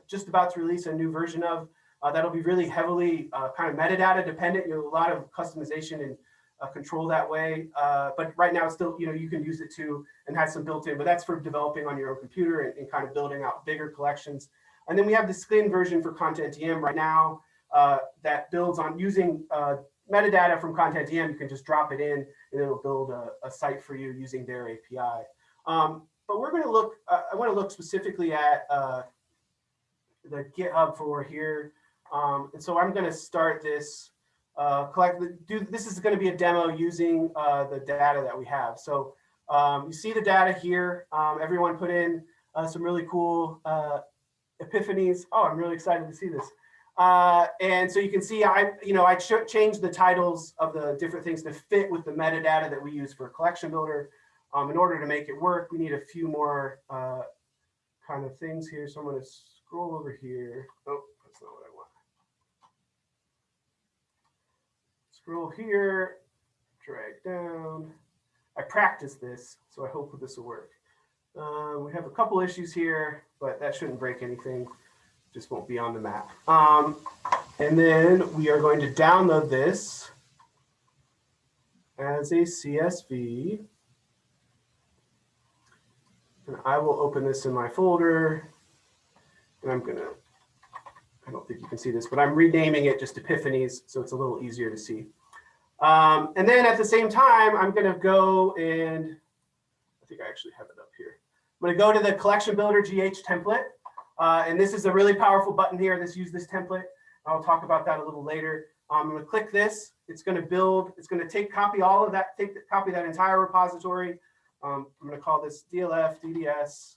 just about to release a new version of. Uh, that'll be really heavily uh, kind of metadata dependent. You know, a lot of customization and uh, control that way. Uh, but right now, it's still, you know, you can use it too and has some built in, but that's for developing on your own computer and, and kind of building out bigger collections. And then we have the skin version for CONTENTdm right now that builds on using metadata from CONTENTdm. You can just drop it in and it'll build a, a site for you using their API. Um, but we're going to look, uh, I want to look specifically at uh, the GitHub for here. Um, and so I'm going to start this uh, collect, do, this is going to be a demo using uh, the data that we have. So um, you see the data here. Um, everyone put in uh, some really cool uh, epiphanies. Oh, I'm really excited to see this. Uh, and so you can see I, you know, I changed the titles of the different things to fit with the metadata that we use for collection builder. Um, in order to make it work, we need a few more uh, kind of things here. So I'm going to scroll over here. Oh, that's not what I want. Scroll here, drag down. I practiced this, so I hope this will work. Uh, we have a couple issues here, but that shouldn't break anything. Just won't be on the map. Um, and then we are going to download this as a CSV. And I will open this in my folder. And I'm gonna, I don't think you can see this, but I'm renaming it just Epiphanies, so it's a little easier to see. Um, and then at the same time, I'm gonna go and, I think I actually have it up here. I'm gonna go to the collection builder GH template. Uh, and this is a really powerful button here. This use this template. I'll talk about that a little later. I'm gonna click this. It's gonna build, it's gonna take copy all of that, take copy that entire repository. Um, I'm gonna call this DLF DDS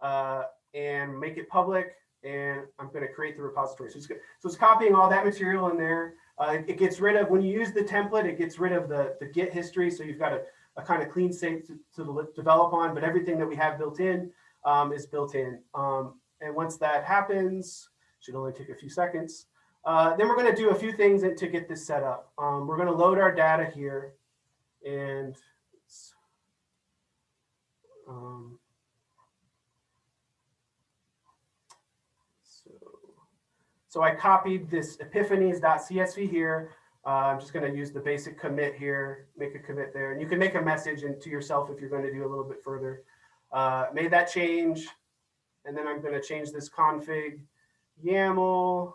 uh, and make it public. And I'm gonna create the repository. So it's, so it's copying all that material in there. Uh, it gets rid of, when you use the template, it gets rid of the, the Git history. So you've got a, a kind of clean slate to, to develop on, but everything that we have built in um, is built in. Um, and once that happens, should only take a few seconds. Uh, then we're going to do a few things to get this set up. Um, we're going to load our data here and um, so, so I copied this epiphanies.csv here. Uh, I'm just going to use the basic commit here, make a commit there. And you can make a message and to yourself if you're going to do a little bit further. Uh, made that change. And then I'm going to change this config YAML.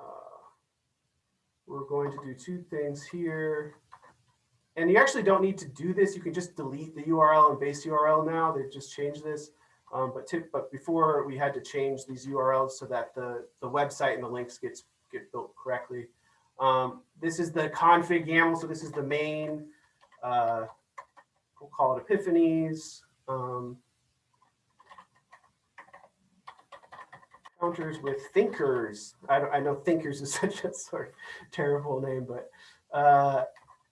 Uh, we're going to do two things here. And you actually don't need to do this. You can just delete the URL and base URL now. They've just changed this. Um, but, tip, but before we had to change these URLs so that the, the website and the links gets get built correctly. Um, this is the config YAML. So this is the main, uh, we'll call it Epiphanies. Um, encounters with thinkers. I, I know thinkers is such a sort of terrible name, but uh,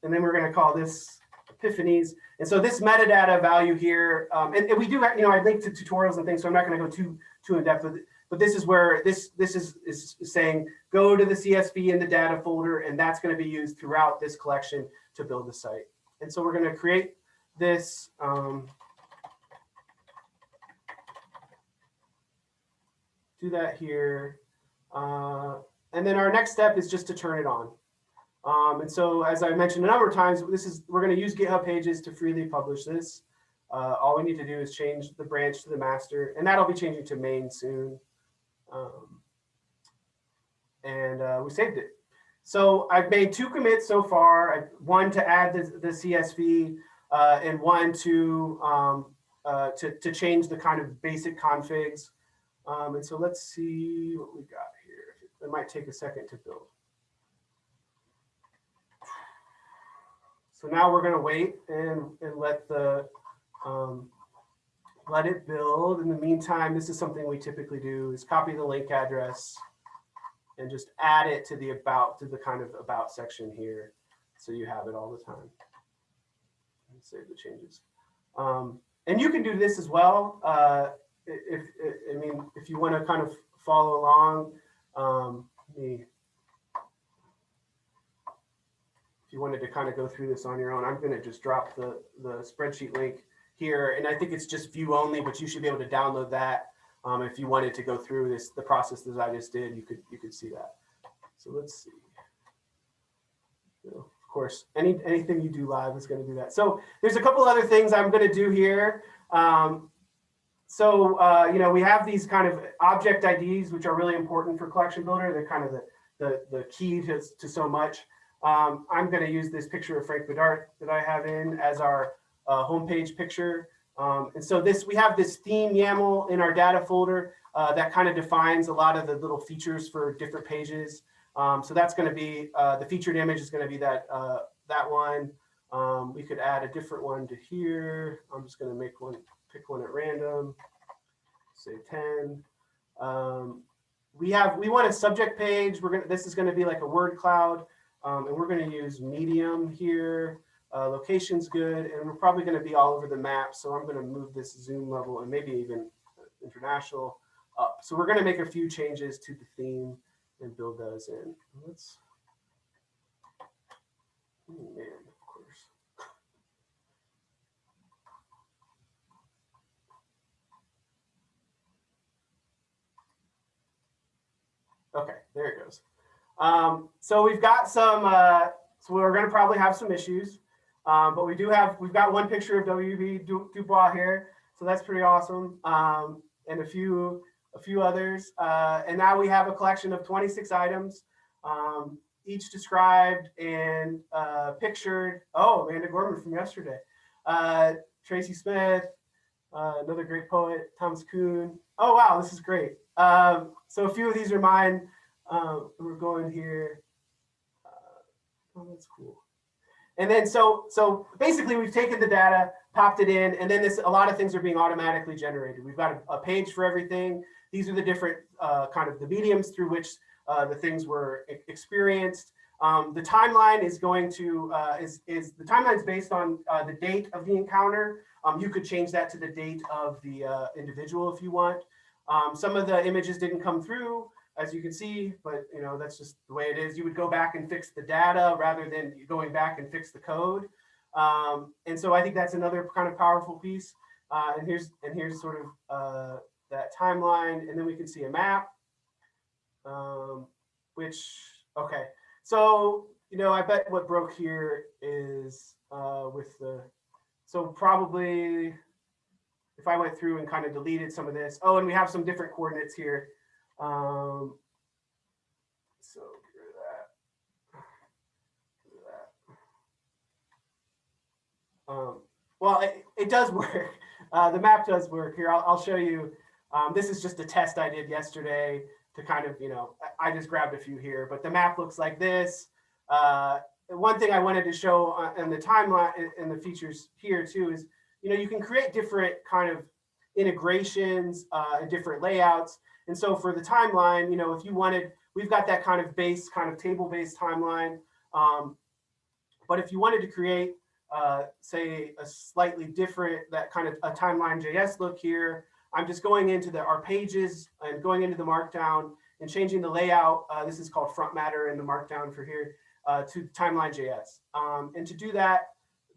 and then we're going to call this epiphanies. And so this metadata value here, um, and, and we do, have- you know, I linked to tutorials and things, so I'm not going to go too too in depth it. But this is where this this is is saying go to the CSV in the data folder, and that's going to be used throughout this collection to build the site. And so we're going to create this. Um, do that here. Uh, and then our next step is just to turn it on. Um, and so, as I mentioned a number of times, this is we're going to use GitHub Pages to freely publish this. Uh, all we need to do is change the branch to the master, and that'll be changing to main soon. Um, and uh, we saved it. So I've made two commits so far. I, one to add the, the CSV, uh, and one to, um, uh, to to change the kind of basic configs. Um, and so let's see what we got here. It might take a second to build. So now we're going to wait and, and let the um, let it build. In the meantime, this is something we typically do is copy the link address and just add it to the about to the kind of about section here. So you have it all the time. And save the changes. Um, and you can do this as well. Uh, if, if I mean, if you want to kind of follow along, um, me, if you wanted to kind of go through this on your own, I'm going to just drop the the spreadsheet link here, and I think it's just view only, but you should be able to download that um, if you wanted to go through this the process that I just did. You could you could see that. So let's see. So, of course, any anything you do live is going to do that. So there's a couple other things I'm going to do here. Um, so, uh, you know, we have these kind of object IDs, which are really important for Collection Builder. They're kind of the, the, the key to, to so much. Um, I'm going to use this picture of Frank Bidart that I have in as our uh, homepage picture. Um, and so this, we have this theme YAML in our data folder uh, that kind of defines a lot of the little features for different pages. Um, so that's going to be, uh, the featured image is going to be that, uh, that one. Um, we could add a different one to here. I'm just going to make one, pick one at random, say 10. Um, we have, we want a subject page. We're going to, this is going to be like a word cloud. Um, and we're going to use medium here. Uh, location's good. And we're probably going to be all over the map. So I'm going to move this zoom level and maybe even international up. So we're going to make a few changes to the theme and build those in. Let's, oh man, of course. Okay, there it goes. Um, so we've got some, uh, so we're gonna probably have some issues. Um, but we do have, we've got one picture of WB Du- Dubois here, so that's pretty awesome. Um, and a few, a few others. Uh, and now we have a collection of 26 items, um, each described and uh, pictured. Oh, Amanda Gorman from yesterday. Uh, Tracy Smith, uh, another great poet, Thomas Kuhn. Oh, wow, this is great. Um, so a few of these are mine. Um, we're going here. Uh, oh, that's cool. And then so so basically we've taken the data, popped it in, and then this a lot of things are being automatically generated. We've got a, a page for everything. These are the different uh, kind of the mediums through which uh, the things were e- experienced. Um, the timeline is going to uh, is is the timeline is based on uh, the date of the encounter. Um, you could change that to the date of the uh, individual if you want. Um, some of the images didn't come through, as you can see, but you know that's just the way it is. You would go back and fix the data rather than going back and fix the code. Um, and so I think that's another kind of powerful piece. Uh, and here's and here's sort of uh, that timeline, and then we can see a map. Um, which okay, so you know I bet what broke here is uh, with the so probably if I went through and kind of deleted some of this. Oh, and we have some different coordinates here. Um, so get rid of that. Rid of that. Um, well, it, it does work. Uh, the map does work here. I'll, I'll show you. Um, this is just a test I did yesterday to kind of, you know, I just grabbed a few here, but the map looks like this. Uh, one thing I wanted to show in the timeline and the features here too is, you know, you can create different kind of integrations uh, and different layouts. And so for the timeline, you know, if you wanted, we've got that kind of base, kind of table-based timeline. Um, but if you wanted to create, uh, say, a slightly different, that kind of a timeline JS look here, I'm just going into the our pages and going into the Markdown and changing the layout. Uh, this is called front matter in the Markdown for here uh, to timeline JS. Um, and to do that,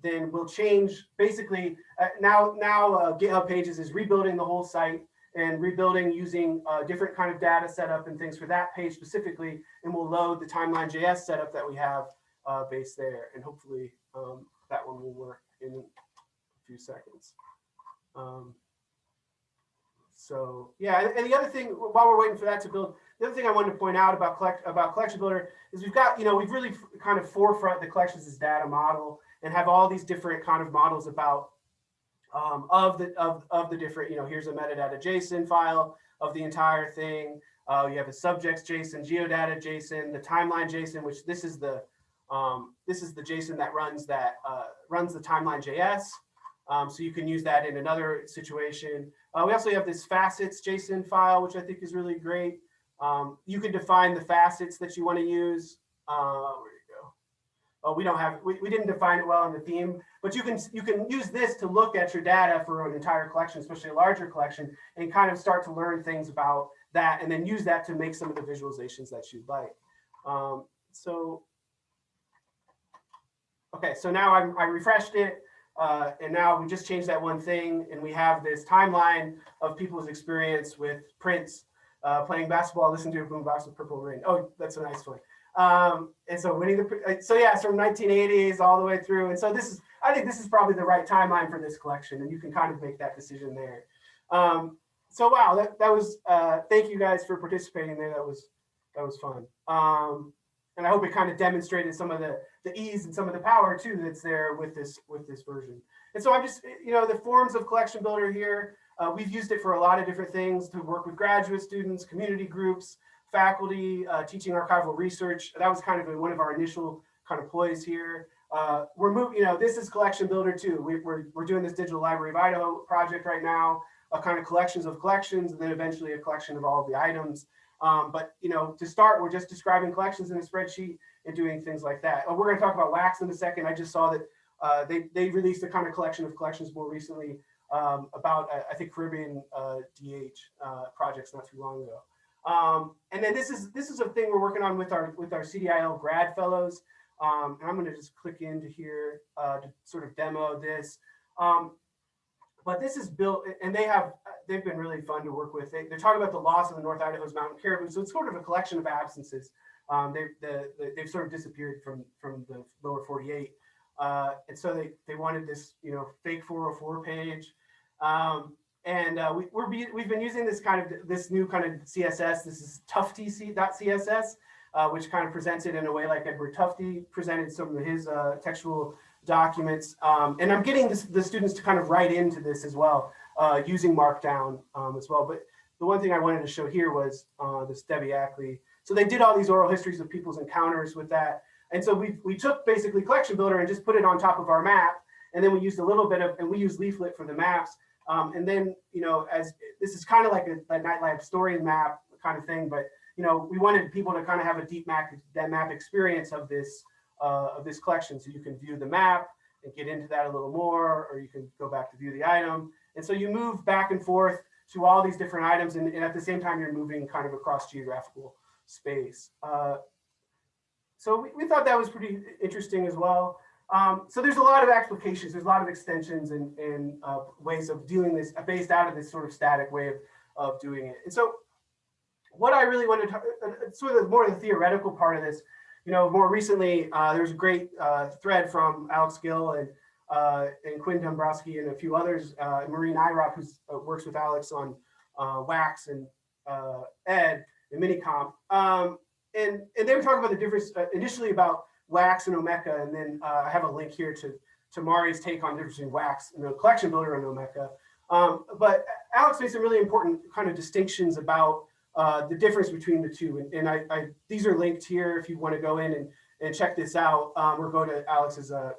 then we'll change basically uh, now now uh, GitHub Pages is rebuilding the whole site and rebuilding using uh, different kind of data setup and things for that page specifically, and we'll load the timeline JS setup that we have uh, based there, and hopefully um, that one will work in a few seconds. Um, so yeah, and, and the other thing while we're waiting for that to build, the other thing I wanted to point out about collect about Collection Builder is we've got you know we've really kind of forefront the collections as data model and have all these different kind of models about um, of the of, of the different, you know, here's a metadata JSON file of the entire thing. Uh, you have a subjects JSON, geodata JSON, the timeline JSON, which this is the um, this is the JSON that runs that uh, runs the timeline JS. Um, so you can use that in another situation. Uh, we also have this facets JSON file, which I think is really great. Um, you can define the facets that you want to use. Uh, where you go? Oh, we don't have, we, we didn't define it well in the theme, but you can you can use this to look at your data for an entire collection, especially a larger collection, and kind of start to learn things about that, and then use that to make some of the visualizations that you'd like. Um, so, okay, so now I'm, I refreshed it, uh, and now we just changed that one thing, and we have this timeline of people's experience with Prince uh, playing basketball, listening to a boombox with Purple Rain. Oh, that's a nice one. Um, and so Winnie the so yeah, it's from 1980s all the way through. And so this is, I think this is probably the right timeline for this collection, and you can kind of make that decision there. Um, so wow, that, that was uh, thank you guys for participating there. That was that was fun. Um, and I hope it kind of demonstrated some of the the ease and some of the power too that's there with this with this version. And so I'm just you know the forms of collection builder here. Uh, we've used it for a lot of different things to work with graduate students, community groups, faculty, uh, teaching archival research. That was kind of one of our initial kind of ploys here. Uh, we're moving, you know, this is collection builder too. We, we're, we're doing this digital library of Idaho project right now, a kind of collections of collections, and then eventually a collection of all of the items. Um, but, you know, to start, we're just describing collections in a spreadsheet and doing things like that. Uh, we're going to talk about wax in a second. I just saw that uh, they, they released a kind of collection of collections more recently um, about, uh, I think, Caribbean uh, DH uh, projects not too long ago. Um, and then this is this is a thing we're working on with our with our CDIL grad fellows. Um, and I'm going to just click into here uh, to sort of demo this. Um, but this is built, and they have, they've been really fun to work with. They, they're talking about the loss of the North Idaho's mountain caribou. So it's sort of a collection of absences. Um, they've, the, the, they've sort of disappeared from, from the lower 48. Uh, and so they, they wanted this, you know, fake 404 page. Um, and uh, we, we're be, we've been using this kind of, this new kind of CSS. This is tufte.css, uh, which kind of presents it in a way like Edward Tufte presented some of his uh, textual documents. Um, and I'm getting this, the students to kind of write into this as well, uh, using Markdown um, as well. But the one thing I wanted to show here was uh, this Debbie Ackley. So they did all these oral histories of people's encounters with that. And so we, we took basically collection builder and just put it on top of our map. And then we used a little bit of, and we used leaflet for the maps. Um, and then, you know, as this is kind of like a, a Knight story map kind of thing, but, you know, we wanted people to kind of have a deep map, that map experience of this, uh, of this collection. So you can view the map and get into that a little more, or you can go back to view the item. And so you move back and forth to all these different items. And, and at the same time, you're moving kind of across geographical space. Uh, so we, we thought that was pretty interesting as well. Um, so there's a lot of applications, there's a lot of extensions and, and uh, ways of doing this based out of this sort of static way of, of doing it. And so what I really wanted to, uh, sort of more of the theoretical part of this, you know, more recently, uh, there's a great uh, thread from Alex Gil and uh, and Quinn Dombrowski and a few others, uh, Marii Nyröp, who works with Alex on Wax and Ed and Minicomp. Um, and, and they were talking about the difference initially about Wax and Omeka, and then uh, I have a link here to, to Marii's take on the difference between Wax and the collection builder and Omeka. Um, but Alex made some really important kind of distinctions about uh, the difference between the two. And, and I, I, these are linked here if you want to go in and, and check this out um, or go to Alex's uh,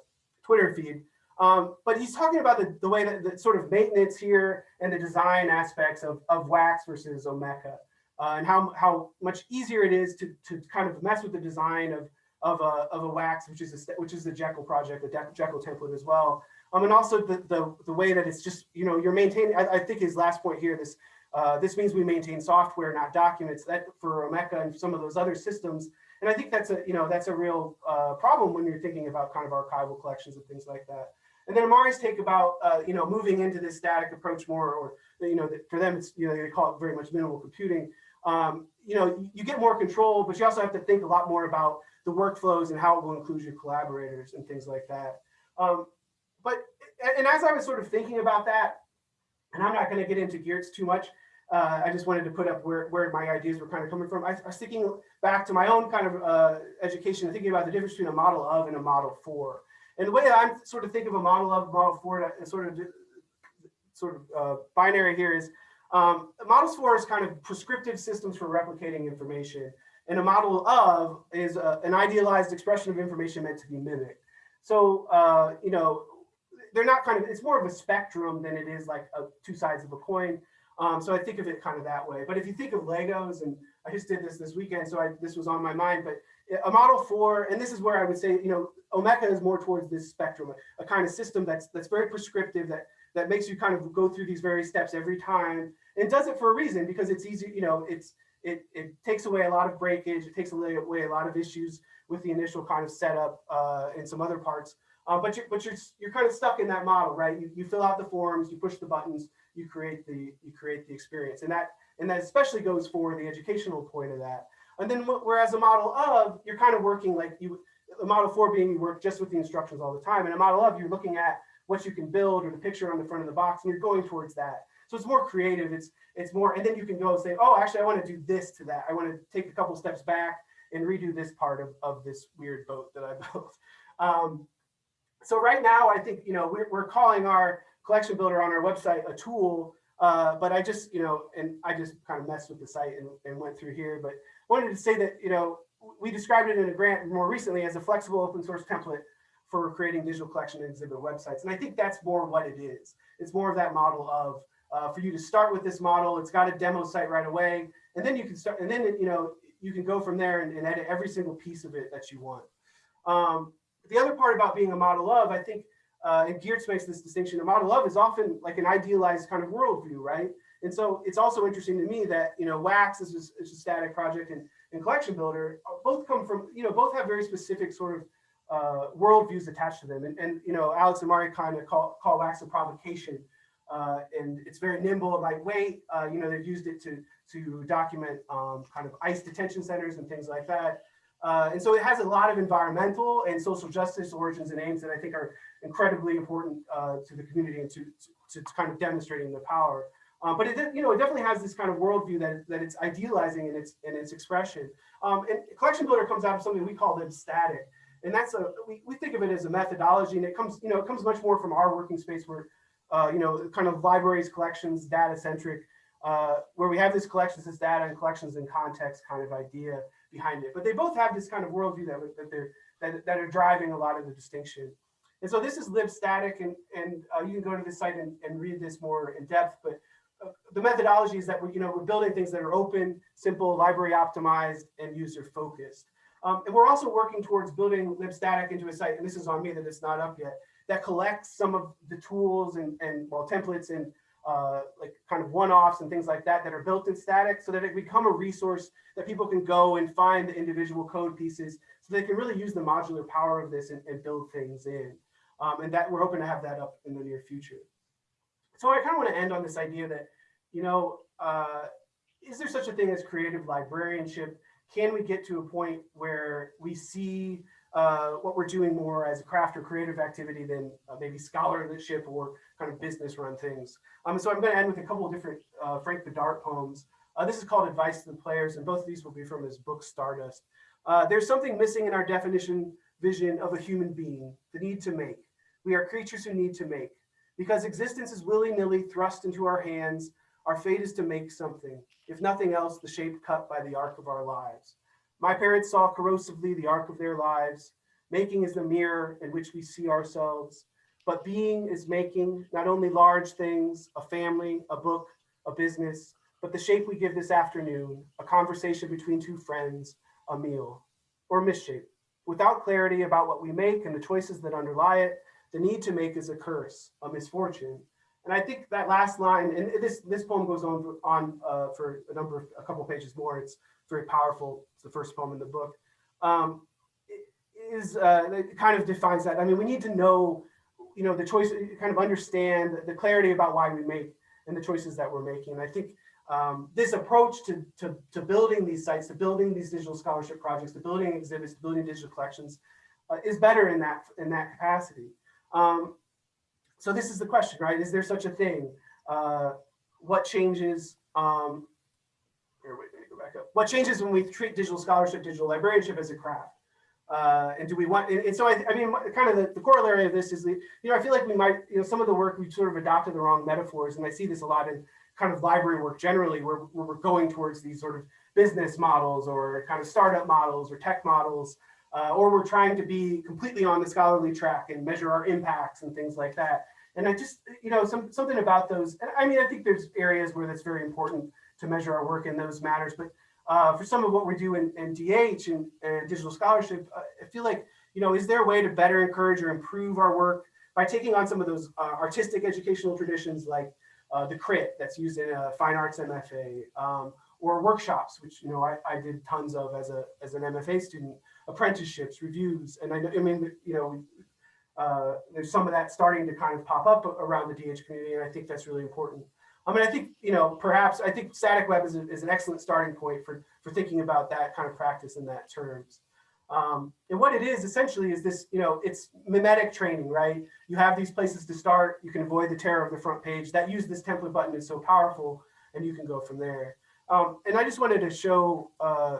Twitter feed. Um, but he's talking about the, the way that the sort of maintenance here and the design aspects of, of Wax versus Omeka. Uh, and how, how much easier it is to, to kind of mess with the design of, of a, of a wax, which is a, which is the Jekyll project, the Jekyll template as well. Um, and also the, the, the way that it's just, you know, you're maintaining, I, I think his last point here, this, uh, this means we maintain software, not documents that for Omeka and some of those other systems. And I think that's a, you know, that's a real uh, problem when you're thinking about kind of archival collections and things like that. And then Amari's take about, uh, you know, moving into this static approach more, or, you know, for them, it's, you know, they call it very much minimal computing. Um, you know, you get more control, but you also have to think a lot more about the workflows and how it will include your collaborators and things like that. Um, but, and as I was sort of thinking about that, and I'm not going to get into Geertz too much, uh, I just wanted to put up where, where my ideas were kind of coming from. I, I was thinking back to my own kind of uh, education and thinking about the difference between a model of and a model for. And the way I'm sort of think of a model of, model for, and sort of sort of uh, binary here is um, models for is kind of prescriptive systems for replicating information. And a model of is a, an idealized expression of information meant to be mimicked. So, uh, you know, they're not kind of, it's more of a spectrum than it is like a, two sides of a coin. Um, so I think of it kind of that way. But if you think of Legos, and I just did this this weekend, so I, this was on my mind, but a model for, and this is where I would say, you know, Omeka is more towards this spectrum, a, a kind of system that's that's very prescriptive, that that makes you kind of go through these various steps every time, and does it for a reason because it's easy, you know, it's it, it takes away a lot of breakage. It takes away, a lot of issues with the initial kind of setup uh, and some other parts. Uh, but you're, but you're, you're kind of stuck in that model, right? You, you fill out the forms, you push the buttons, you create the, you create the experience. And that, and that especially goes for the educational point of that. And then whereas a model of, you're kind of working like you, a model for being you work just with the instructions all the time. And a model of, you're looking at what you can build or the picture on the front of the box and you're going towards that. So it's more creative. It's it's more, and then you can go and say, oh, actually, I want to do this to that. I want to take a couple steps back and redo this part of, of this weird boat that I built. Um, so right now, I think, you know, we're, we're calling our collection builder on our website a tool, uh, but I just, you know, and I just kind of messed with the site and, and went through here, but wanted to say that, you know, we described it in a grant more recently as a flexible open source template for creating digital collection and exhibit websites. And I think that's more what it is. It's more of that model of uh, for you to start with this model. It's got a demo site right away. And then you can start, and then, you know, you can go from there and, and edit every single piece of it that you want. Um, the other part about being a model of, I think, uh, and Geertz makes this distinction, a model of is often like an idealized kind of worldview, right? And so it's also interesting to me that, you know, Wax is, is a static project and, and Collection Builder both come from, you know, both have very specific sort of uh, worldviews attached to them. And, and, you know, Alex and Mari kind of call, call Wax a provocation uh, and it's very nimble lightweight. Uh, you know, they've used it to, to document um, kind of ICE detention centers and things like that. Uh, and so it has a lot of environmental and social justice origins and aims that I think are incredibly important uh, to the community and to, to, to kind of demonstrating the power. Uh, but it, you know, it definitely has this kind of worldview that, that it's idealizing in its in its expression. Um, and collection builder comes out of something we call them static, and that's a we, we think of it as a methodology, and it comes you know it comes much more from our working space where uh, you know kind of libraries, collections, data centric, uh, where we have this collections as data and collections in context kind of idea behind it. But they both have this kind of worldview that that they're that, that are driving a lot of the distinction. And so this is libstatic, and and uh, you can go to this site and, and read this more in depth, but uh, the methodology is that we're, you know, we're building things that are open, simple, library optimized, and user focused. Um, and we're also working towards building libstatic into a site, and this is on me that it's not up yet, that collects some of the tools and, and well, templates and uh, like kind of one-offs and things like that that are built in static so that it become a resource that people can go and find the individual code pieces so they can really use the modular power of this and, and build things in. Um, and that we're hoping to have that up in the near future so I kind of want to end on this idea that, you know, uh, is there such a thing as creative librarianship? Can we get to a point where we see uh, what we're doing more as a craft or creative activity than uh, maybe scholarship or kind of business run things? Um, so I'm going to end with a couple of different uh, Frank Bidart poems. Uh, this is called Advice to the Players, and both of these will be from his book Stardust. Uh, there's something missing in our definition vision of a human being, the need to make. We are creatures who need to make. Because existence is willy-nilly thrust into our hands, our fate is to make something, if nothing else, the shape cut by the arc of our lives. My parents saw corrosively the arc of their lives. Making is the mirror in which we see ourselves, but being is making not only large things, a family, a book, a business, but the shape we give this afternoon, a conversation between two friends, a meal, or misshape. Without clarity about what we make and the choices that underlie it, the need to make is a curse, a misfortune. And I think that last line, and this this poem goes on for, on uh, for a number of a couple pages more. It's very powerful. It's the first poem in the book. Um, is uh, it kind of defines that. I mean, we need to know, you know, the choice, kind of understand the clarity about why we make and the choices that we're making. And I think um, this approach to, to, to building these sites, to building these digital scholarship projects, to building exhibits, to building digital collections, uh, is better in that in that capacity. Um, so this is the question, right? Is there such a thing? Uh, what changes? Um, here, wait, let me go back up. What changes when we treat digital scholarship, digital librarianship as a craft? Uh, and do we want, and, so I, I, mean, kind of the, the, corollary of this is, the, you know, I feel like we might, you know, some of the work we've sort of adopted the wrong metaphors, and I see this a lot in kind of library work generally, where, where we're going towards these sort of business models or kind of startup models or tech models uh, or we're trying to be completely on the scholarly track and measure our impacts and things like that. And I just, you know, some, something about those, I mean, I think there's areas where that's very important to measure our work in those matters, but uh, for some of what we do in, in DH and, and digital scholarship, uh, I feel like, you know, is there a way to better encourage or improve our work by taking on some of those uh, artistic educational traditions like uh, the crit that's used in a fine arts MFA, um, or workshops, which, you know, I, I did tons of as, a, as an MFA student, apprenticeships, reviews, and I, I mean, you know, uh, there's some of that starting to kind of pop up around the DH community, and I think that's really important. I mean, I think, you know, perhaps I think static web is, a, is an excellent starting point for, for thinking about that kind of practice in that terms. Um, and what it is essentially is this, you know, it's mimetic training, right? You have these places to start, you can avoid the terror of the front page. That use this template button is so powerful, and you can go from there. Um, and I just wanted to show uh,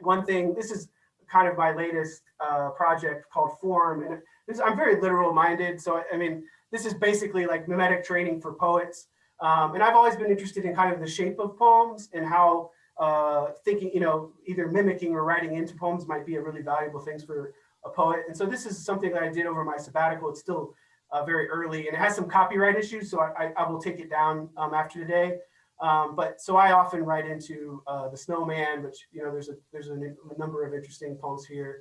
one thing. This is kind of my latest uh, project called Form. And this, I'm very literal minded. So, I mean, this is basically like mimetic training for poets. Um, and I've always been interested in kind of the shape of poems and how uh, thinking, you know, either mimicking or writing into poems might be a really valuable thing for a poet. And so this is something that I did over my sabbatical. It's still uh, very early and it has some copyright issues. So I, I, I will take it down um, after today. Um, but so I often write into uh, the snowman, which, you know, there's a, there's a, a number of interesting poems here.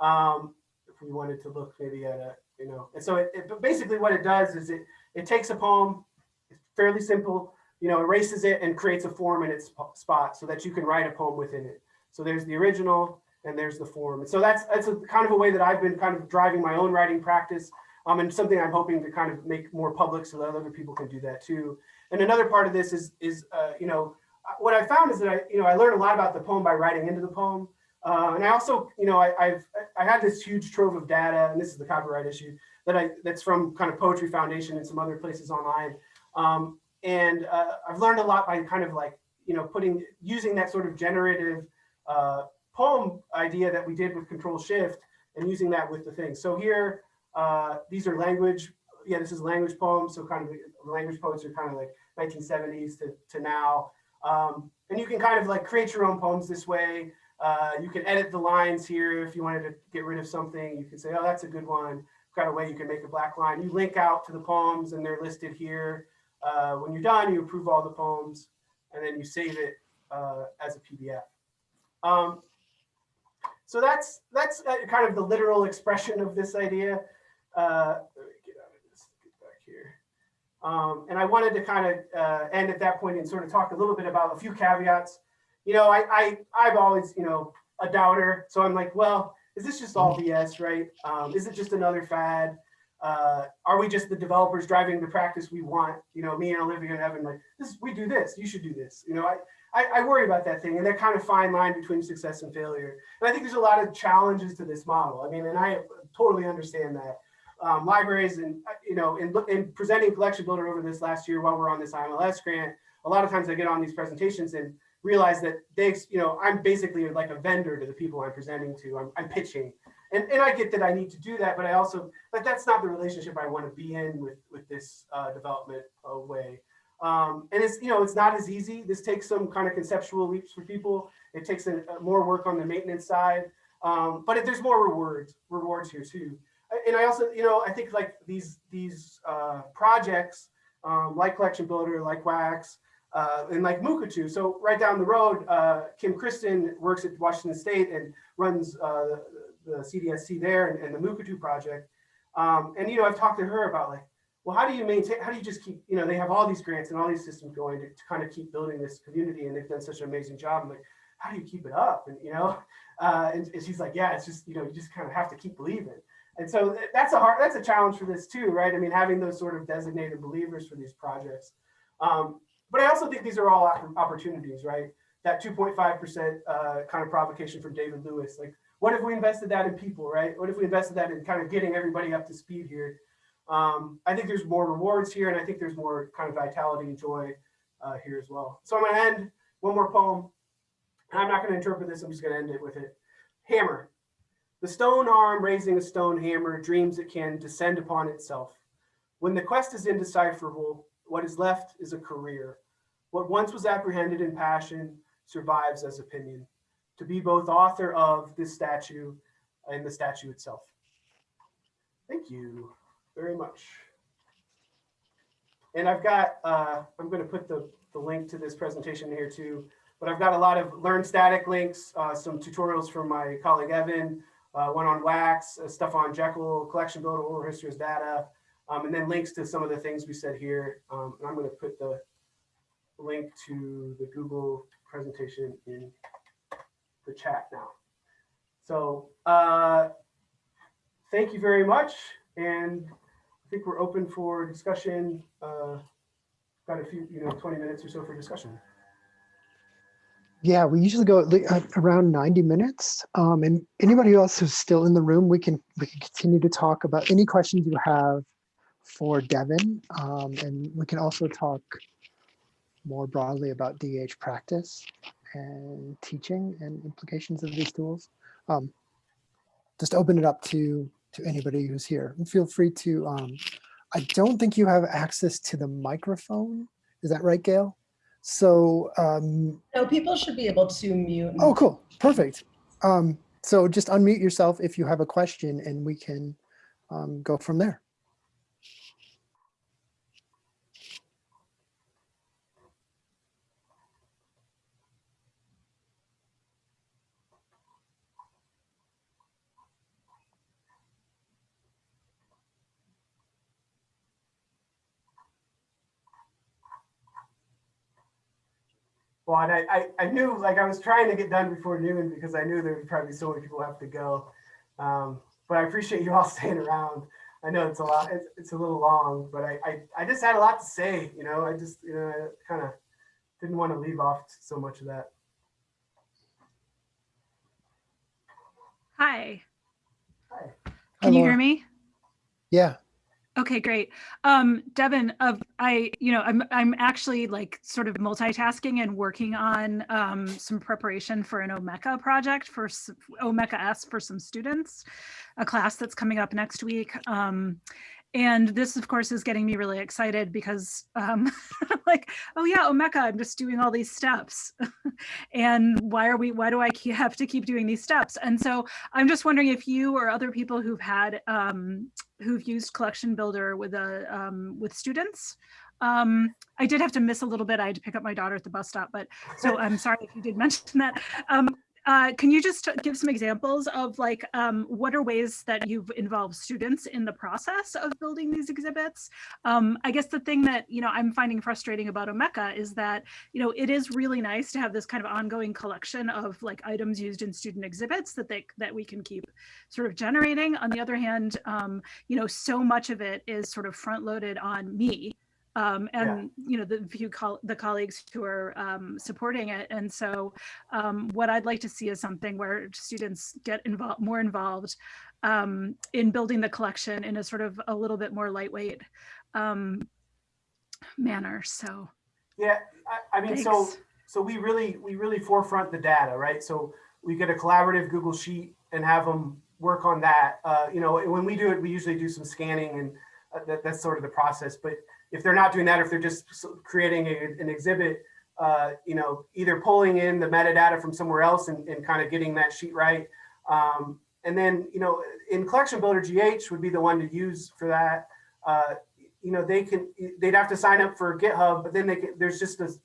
Um, if we wanted to look maybe at a, you know, and so it, it, but basically what it does is it, it takes a poem, fairly simple, you know, erases it and creates a form in its spot so that you can write a poem within it. So there's the original and there's the form. So that's, that's a kind of a way that I've been kind of driving my own writing practice. Um, and something I'm hoping to kind of make more public so that other people can do that too. And another part of this is, is uh, you know, uh, what I found is that I, you know, I learned a lot about the poem by writing into the poem. Uh, and I also, you know, I, I've, I had this huge trove of data, and this is the copyright issue that I, that's from kind of Poetry Foundation and some other places online. Um, and uh, I've learned a lot by kind of like, you know, putting, using that sort of generative uh, poem idea that we did with Control Shift and using that with the thing. So here, uh, these are language, yeah, this is language poems. So kind of language poets are kind of like 1970s to, to now. Um, and you can kind of like create your own poems this way. Uh, you can edit the lines here if you wanted to get rid of something. You can say, oh, that's a good one. Got a way you can make a black line. You link out to the poems and they're listed here. Uh, when you're done, you approve all the poems and then you save it uh, as a PDF. Um, so that's that's uh, kind of the literal expression of this idea. Uh, let me get out of this, get back here. Um, and I wanted to kind of uh, end at that point and sort of talk a little bit about a few caveats. You know, I, I I've always you know a doubter, so I'm like, well, is this just all BS, right? Um, is it just another fad? Uh, are we just the developers driving the practice we want? You know, me and Olivia and Evan, like, this, we do this, you should do this. You know, I, I, I worry about that thing and that kind of fine line between success and failure. And I think there's a lot of challenges to this model. I mean, and I totally understand that. Um, libraries and, you know, in, in presenting Collection Builder over this last year while we're on this IMLS grant, a lot of times I get on these presentations and realize that they, you know, I'm basically like a vendor to the people I'm presenting to. I'm, I'm pitching. And, and I get that I need to do that, but I also, but that's not the relationship I want to be in with, with this uh, development uh, way. Um, and it's, you know, it's not as easy. This takes some kind of conceptual leaps for people. It takes a, a more work on the maintenance side, um, but it, there's more rewards, rewards here too. And I also, you know, I think like these, these uh, projects um, like Collection Builder, like Wax, uh, and like Mukurtu. So right down the road, uh, Kim Christen works at Washington State and runs uh, the CDSC there and, and the Mukurtu project. Um, and, you know, I've talked to her about like, well, how do you maintain, how do you just keep, you know, they have all these grants and all these systems going to, to kind of keep building this community and they've done such an amazing job. I'm like, how do you keep it up? And, you know, uh, and, and she's like, yeah, it's just, you know, you just kind of have to keep believing. And so that's a hard, that's a challenge for this too, right? I mean, having those sort of designated believers for these projects. Um, but I also think these are all opportunities, right? That 2.5% uh, kind of provocation from David Lewis, like what if we invested that in people, right? What if we invested that in kind of getting everybody up to speed here? Um, I think there's more rewards here, and I think there's more kind of vitality and joy uh, here as well. So I'm going to end one more poem. I'm not going to interpret this. I'm just going to end it with it. Hammer. The stone arm raising a stone hammer dreams it can descend upon itself. When the quest is indecipherable, what is left is a career. What once was apprehended in passion survives as opinion to be both author of this statue and the statue itself. Thank you very much. And I've got, uh, I'm going to put the, the link to this presentation here too, but I've got a lot of Learn Static links, uh, some tutorials from my colleague Evan, uh, one on Wax, uh, stuff on Jekyll, Collection Builder, Oral History Data, um, and then links to some of the things we said here. Um, and I'm going to put the link to the Google presentation in the chat now. So uh, thank you very much. And I think we're open for discussion. Uh, got a few, you know, 20 minutes or so for discussion. Yeah, we usually go at around 90 minutes. Um, and anybody else who's still in the room, we can we can continue to talk about any questions you have for Devin. Um, and we can also talk more broadly about DH practice and teaching and implications of these tools. Um, just open it up to to anybody who's here. And feel free to, um, I don't think you have access to the microphone. Is that right, Gail? So, um, No, people should be able to mute. oh, cool, perfect. Um, so just unmute yourself if you have a question and we can um, go from there. Well, and I, I, I knew like I was trying to get done before noon because I knew there would probably so many people have to go. Um, but I appreciate you all staying around. I know it's a lot, it's, it's a little long, but I, I, I just had a lot to say, you know, I just, you know, I kind of didn't want to leave off so much of that. Hi, Hi. Hi, can you hear me? Yeah. Okay, great. Um, Devin, of I, you know, I'm I'm actually like sort of multitasking and working on um, some preparation for an Omeka project for Omeka S for some students, a class that's coming up next week. Um, and this, of course, is getting me really excited because, um, like, oh yeah, Omeka, I'm just doing all these steps, and why are we? Why do I have to keep doing these steps? And so I'm just wondering if you or other people who've had um, who've used collection builder with a um, with students. Um, I did have to miss a little bit. I had to pick up my daughter at the bus stop, but so I'm sorry if you did mention that. Um, uh, can you just give some examples of like um, what are ways that you've involved students in the process of building these exhibits? Um, I guess the thing that you know I'm finding frustrating about Omeka is that you know it is really nice to have this kind of ongoing collection of like items used in student exhibits that they that we can keep sort of generating. On the other hand, um, you know, so much of it is sort of front loaded on me. Um, and you know the few col- the colleagues who are um, supporting it, and so um, what I'd like to see is something where students get involved, more involved um, in building the collection in a sort of a little bit more lightweight um, manner. So Yeah, I, I mean, so thanks. so we really we really forefront the data, right? So we get a collaborative Google sheet and have them work on that. Uh, you know, when we do it, we usually do some scanning and uh, that, that's sort of the process. But if they're not doing that, if they're just creating a, an exhibit, uh, you know, either pulling in the metadata from somewhere else and, and kind of getting that sheet right. Um, and then, you know, in Collection Builder GH would be the one to use for that. Uh, you know, they can, they'd have to sign up for GitHub, but then they can, there's just this,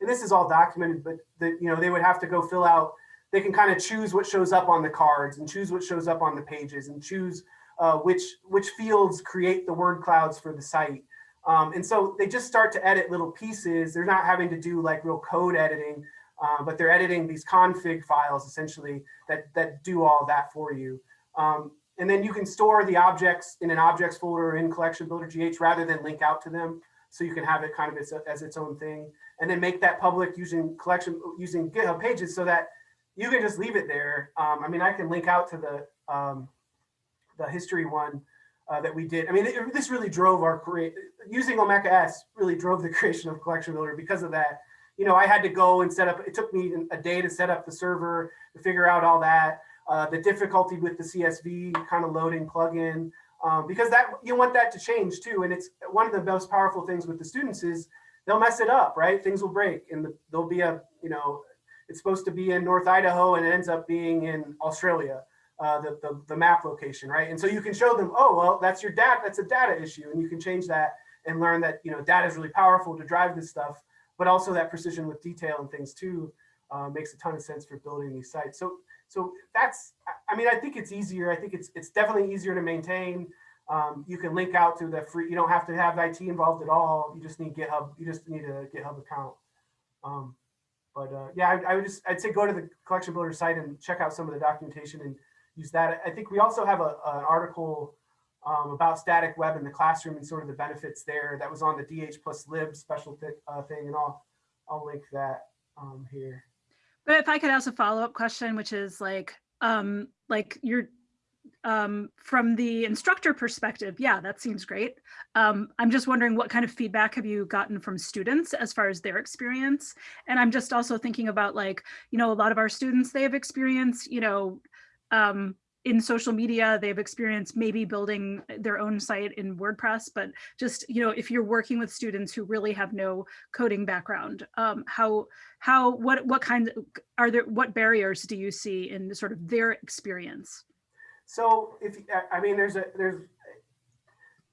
and this is all documented, but the, you know, they would have to go fill out, they can kind of choose what shows up on the cards and choose what shows up on the pages and choose uh, which, which fields create the word clouds for the site. Um, and so they just start to edit little pieces. They're not having to do like real code editing, uh, but they're editing these config files essentially that, that do all that for you. Um, and then you can store the objects in an objects folder in Collection Builder GH rather than link out to them. So you can have it kind of as, as its own thing and then make that public using collection, using GitHub pages so that you can just leave it there. Um, I mean, I can link out to the, um, the history one uh, that we did. I mean, it, this really drove our create using Omeka S really drove the creation of Collection Builder because of that. You know, I had to go and set up, it took me a day to set up the server, to figure out all that, uh, the difficulty with the CSV kind of loading plugin, um, because that you want that to change too. And it's one of the most powerful things with the students is they'll mess it up, right? Things will break and the, there'll be a, you know, it's supposed to be in North Idaho and it ends up being in Australia uh, the, the, the map location, right? And so you can show them, oh, well, that's your data, that's a data issue. And you can change that and learn that, you know, data is really powerful to drive this stuff, but also that precision with detail and things too uh, makes a ton of sense for building these sites. So, so that's, I- mean, I think it's easier. I think it's, it's definitely easier to maintain. Um, you can link out to the free, you don't have to have IT involved at all. You just need GitHub, you just need a GitHub account. Um, but uh, yeah, I, I would just, I'd say go to the collection builder site and check out some of the documentation and use that. I think we also have a, an article um, about static web in the classroom and sort of the benefits there. That was on the DH plus lib special th uh, thing, and I'll I'll link that um, here. But if I could ask a follow-up question, which is like, um, like you're um, from the instructor perspective, yeah, that seems great. Um, I'm just wondering what kind of feedback have you gotten from students as far as their experience? And I'm just also thinking about like, you know, a lot of our students, they have experience, you know, um, in social media, they've experienced maybe building their own site in WordPress, but just, you know, if you're working with students who really have no coding background, um, how, how, what, what kinds of, are there, what barriers do you see in sort of their experience? So if I- mean, there's a there's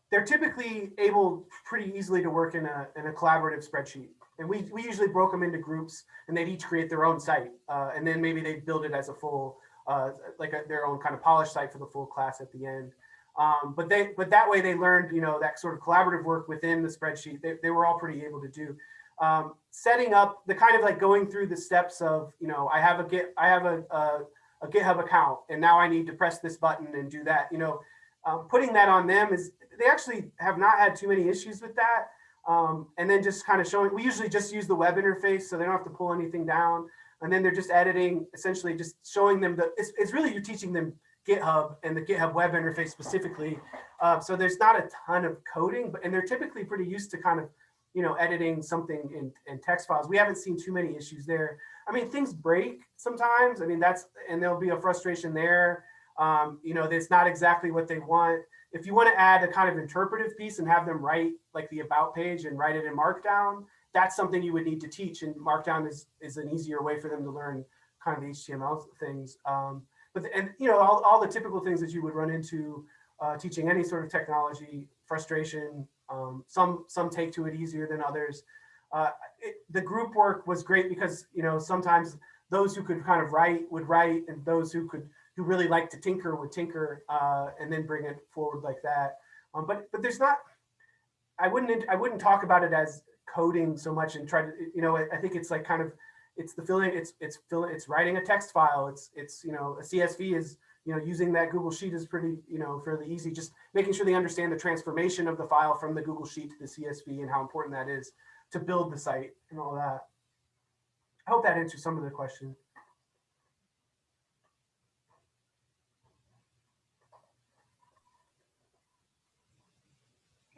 they're typically able pretty easily to work in a in a collaborative spreadsheet, and we we usually broke them into groups, and they'd each create their own site, uh, and then maybe they build it as a full uh, like a, their own kind of polished site for the full class at the end. Um, but they but that way they learned you know that sort of collaborative work within the spreadsheet. They, they were all pretty able to do. Um, setting up the kind of like going through the steps of you know I have a git I have a, a a GitHub account and now I need to press this button and do that. You know, um, putting that on them is, they actually have not had too many issues with that. Um, and then just kind of showing, we usually just use the web interface so they don't have to pull anything down. And then they're just editing, essentially just showing them the, it's, it's really you're teaching them GitHub and the GitHub web interface specifically. Uh, so there's not a ton of coding, but and they're typically pretty used to kind of, you know, editing something in, in text files. We haven't seen too many issues there. I mean, things break sometimes. I mean, that's, and there'll be a frustration there. Um, you know, it's not exactly what they want. If you want to add a kind of interpretive piece and have them write like the about page and write it in Markdown, that's something you would need to teach. And Markdown is, is an easier way for them to learn kind of the HTML things. Um, but, the, and you know, all, all the typical things that you would run into uh, teaching any sort of technology, frustration, um, some, some take to it easier than others. Uh, it, the group work was great because, you know, sometimes those who could kind of write would write and those who could, who really like to tinker would tinker uh, and then bring it forward like that. Um, but, but there's not, I wouldn't, I wouldn't talk about it as coding so much and try to, you know, I, think it's like kind of, it's the filling, it's, it's filling, it's writing a text file. It's, it's, you know, a CSV is, you know, using that Google Sheet is pretty, you know, fairly easy. Just making sure they understand the transformation of the file from the Google Sheet to the CSV and how important that is to build the site and all that. I hope that answers some of the question.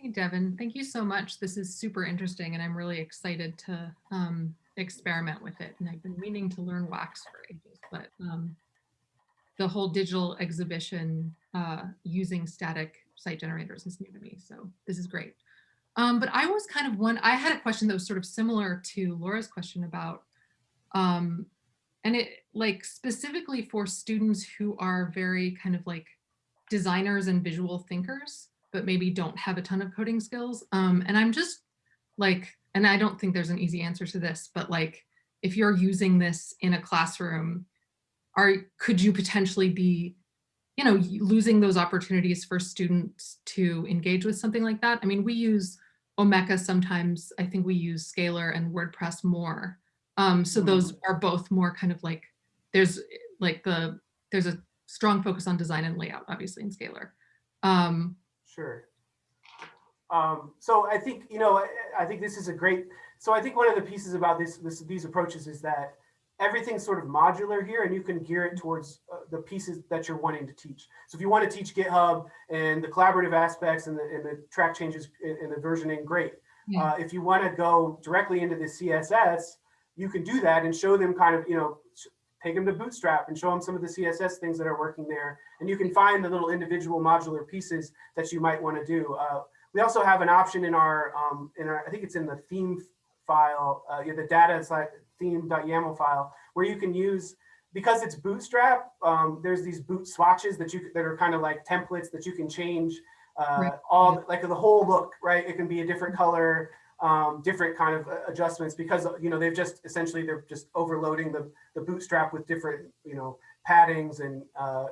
Hey, Devin, thank you so much. This is super interesting and I'm really excited to um, experiment with it. And I've been meaning to learn wax for ages, but um, the whole digital exhibition uh, using static site generators is new to me. So this is great. Um, but I was kind of one, I had a question that was sort of similar to Laura's question about, um, and it like specifically for students who are very kind of like designers and visual thinkers, but maybe don't have a ton of coding skills. Um, and I'm just like, and I don't think there's an easy answer to this, but like, if you're using this in a classroom, are could you potentially be you know losing those opportunities for students to engage with something like that? I mean we use omeka sometimes. I think we use scalar and wordpress more. Um so those are both more kind of like there's like the there's a strong focus on design and layout obviously in scalar. Um Sure. Um, so I think, you know, I, I think this is a great, so I think one of the pieces about this, this these approaches is that everything's sort of modular here and you can gear it towards uh, the pieces that you're wanting to teach. So if you want to teach GitHub and the collaborative aspects and the, and the track changes and the versioning, great. Yeah. Uh, if you want to go directly into the CSS, you can do that and show them kind of, you know, take them to Bootstrap and show them some of the CSS things that are working there. And you can find the little individual modular pieces that you might want to do. Uh, we also have an option in our, um, in our, I think it's in the theme file, uh, yeah, the data is like theme.yaml file, where you can use, because it's Bootstrap, um, there's these boot swatches that you that are kind of like templates that you can change uh, Right. all like the whole look, right? It can be a different color, um, different kind of uh, adjustments because you know they've just essentially they're just overloading the the bootstrap with different you know paddings and uh,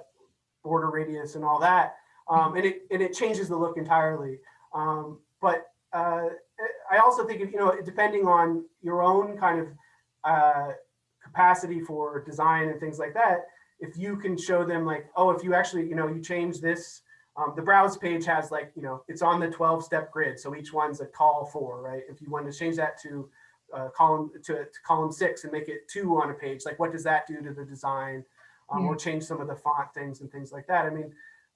border radius and all that, um, and it and it changes the look entirely. Um, but uh, I also think if, you know depending on your own kind of uh, capacity for design and things like that, if you can show them like, oh, if you actually you know you change this um, the browse page has like, you know, it's on the 12 step grid. So each one's a call for, right? If you want to change that to uh, column to, to column six and make it two on a page, like what does that do to the design? Um, Or change some of the font things and things like that. I mean,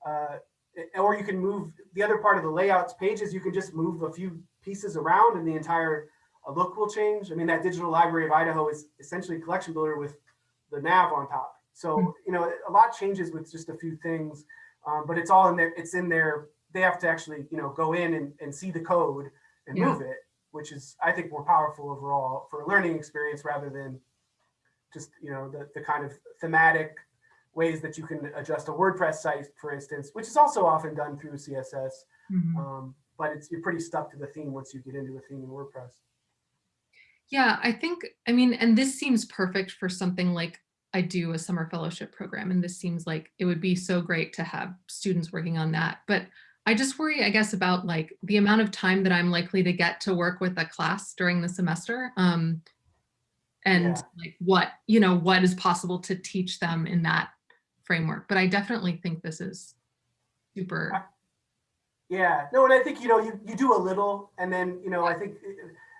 uh, or you can move the other part of the layouts pages, you can just move a few pieces around and the entire uh, look will change. I mean, that digital library of Idaho is essentially a collection builder with the nav on top. So, you know, a lot changes with just a few things. Um, but it's all in there. It's in there. They have to actually, you know, go in and, and see the code and Yeah. move it, which is, I think, more powerful overall for a learning experience rather than just, you know, the, the kind of thematic ways that you can adjust a WordPress site, for instance, which is also often done through CSS. mhm. Um, but it's you're pretty stuck to the theme once you get into a theme in WordPress. Yeah, I think, I mean, and this seems perfect for something like I do a summer fellowship program. And this seems like it would be so great to have students working on that. But I just worry, I guess, about like the amount of time that I'm likely to get to work with a class during the semester. Um, and Yeah. like what, you know, what is possible to teach them in that framework. But I definitely think this is super. Yeah, no, and I think, you know, you, you do a little and then, you know, I think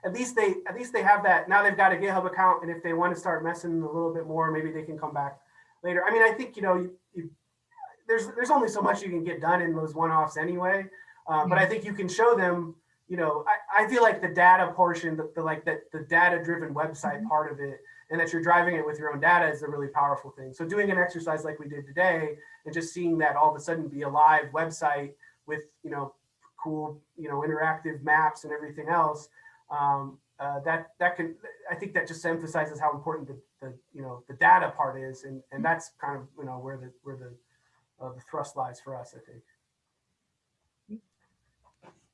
at least they, at least they have that, now they've got a GitHub account and if they want to start messing a little bit more, maybe they can come back later. I mean, I think, you know, you, you there's, there's only so much you can get done in those one-offs anyway. Uh, but I think you can show them, you know, I, I feel like the data portion, the, the like that the data-driven website part of it, and that you're driving it with your own data is a really powerful thing. So doing an exercise like we did today, and just seeing that all of a sudden be a live website with, you know, cool, you know, interactive maps and everything else, um, uh, that that can, I think that just emphasizes how important the, the you know the data part is, and and that's kind of you know where the where the uh, the thrust lies for us, I think.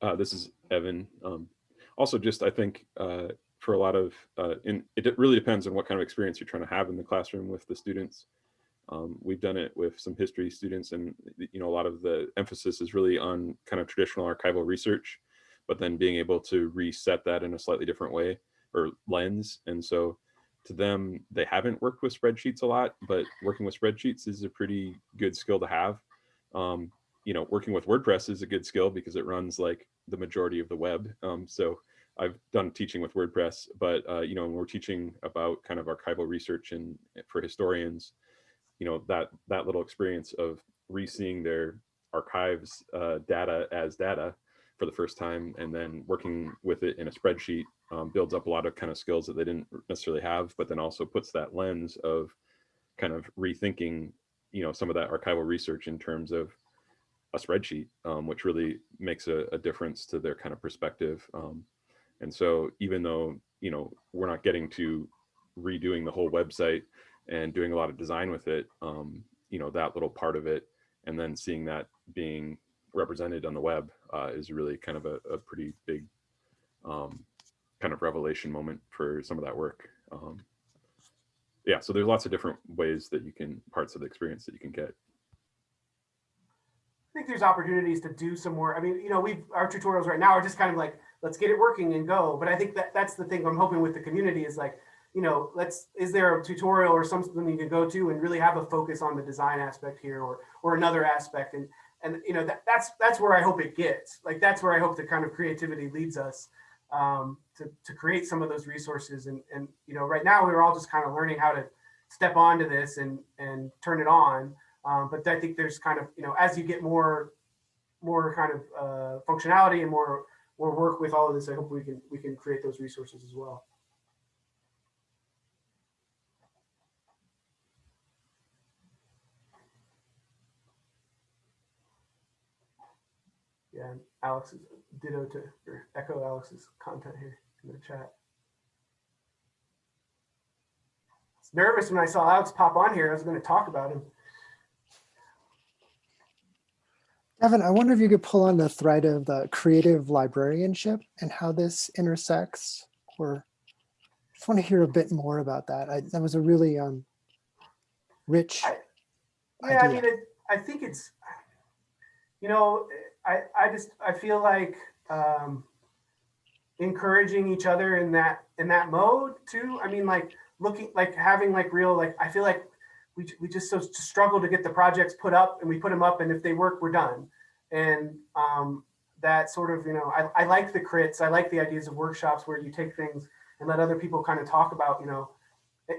Uh, this is Evan. Um, also, just I think uh, for a lot of, uh, in, it really depends on what kind of experience you're trying to have in the classroom with the students. Um, we've done it with some history students, and you know a lot of the emphasis is really on kind of traditional archival research, but then being able to reset that in a slightly different way or lens. And so, to them, they haven't worked with spreadsheets a lot, but working with spreadsheets is a pretty good skill to have. Um, you know, working with WordPress is a good skill because it runs like the majority of the web. Um, so I've done teaching with WordPress, but uh, you know, when we're teaching about kind of archival research and for historians, you know, that that little experience of re-seeing their archives uh, data as data for the first time and then working with it in a spreadsheet um, builds up a lot of kind of skills that they didn't necessarily have, but then also puts that lens of kind of rethinking, you know, some of that archival research in terms of a spreadsheet, um, which really makes a, a, difference to their kind of perspective. Um, and so even though, you know, we're not getting to redoing the whole website and doing a lot of design with it, um, you know, that little part of it, and then seeing that being represented on the web uh, is really kind of a, a pretty big um, kind of revelation moment for some of that work. Um, yeah, so there's lots of different ways that you can, parts of the experience that you can get. I think there's opportunities to do some more. I mean, you know, we've our tutorials right now are just kind of like, let's get it working and go. But I think that that's the thing I'm hoping with the community is like, you know, let's, is there a tutorial or something you can go to and really have a focus on the design aspect here or, or another aspect. And, and, you know, that, that's, that's where I hope it gets. Like, that's where I hope the kind of creativity leads us um, to, to create some of those resources. And, and, you know, right now we we're all just kind of learning how to step onto this and, and turn it on. Um, but I think there's kind of, you know, as you get more, more kind of uh, functionality and more, more work with all of this, I hope we can, we can create those resources as well. Yeah, and Alex is ditto to, or echo Alex's content here in the chat. I was nervous when I saw Alex pop on here. I was going to talk about him. Evan, I wonder if you could pull on the thread of the creative librarianship and how this intersects, or I just want to hear a bit more about that. I, that was a really um, rich. I, yeah, I mean, it, I think it's, you know, I, I just, I feel like um, encouraging each other in that, in that mode too. I mean, like looking, like having like real, like, I feel like we, we just so struggle to get the projects put up and we put them up and if they work, we're done. And um, that sort of, you know, I, I like the crits. I like the ideas of workshops where you take things and let other people kind of talk about, you know,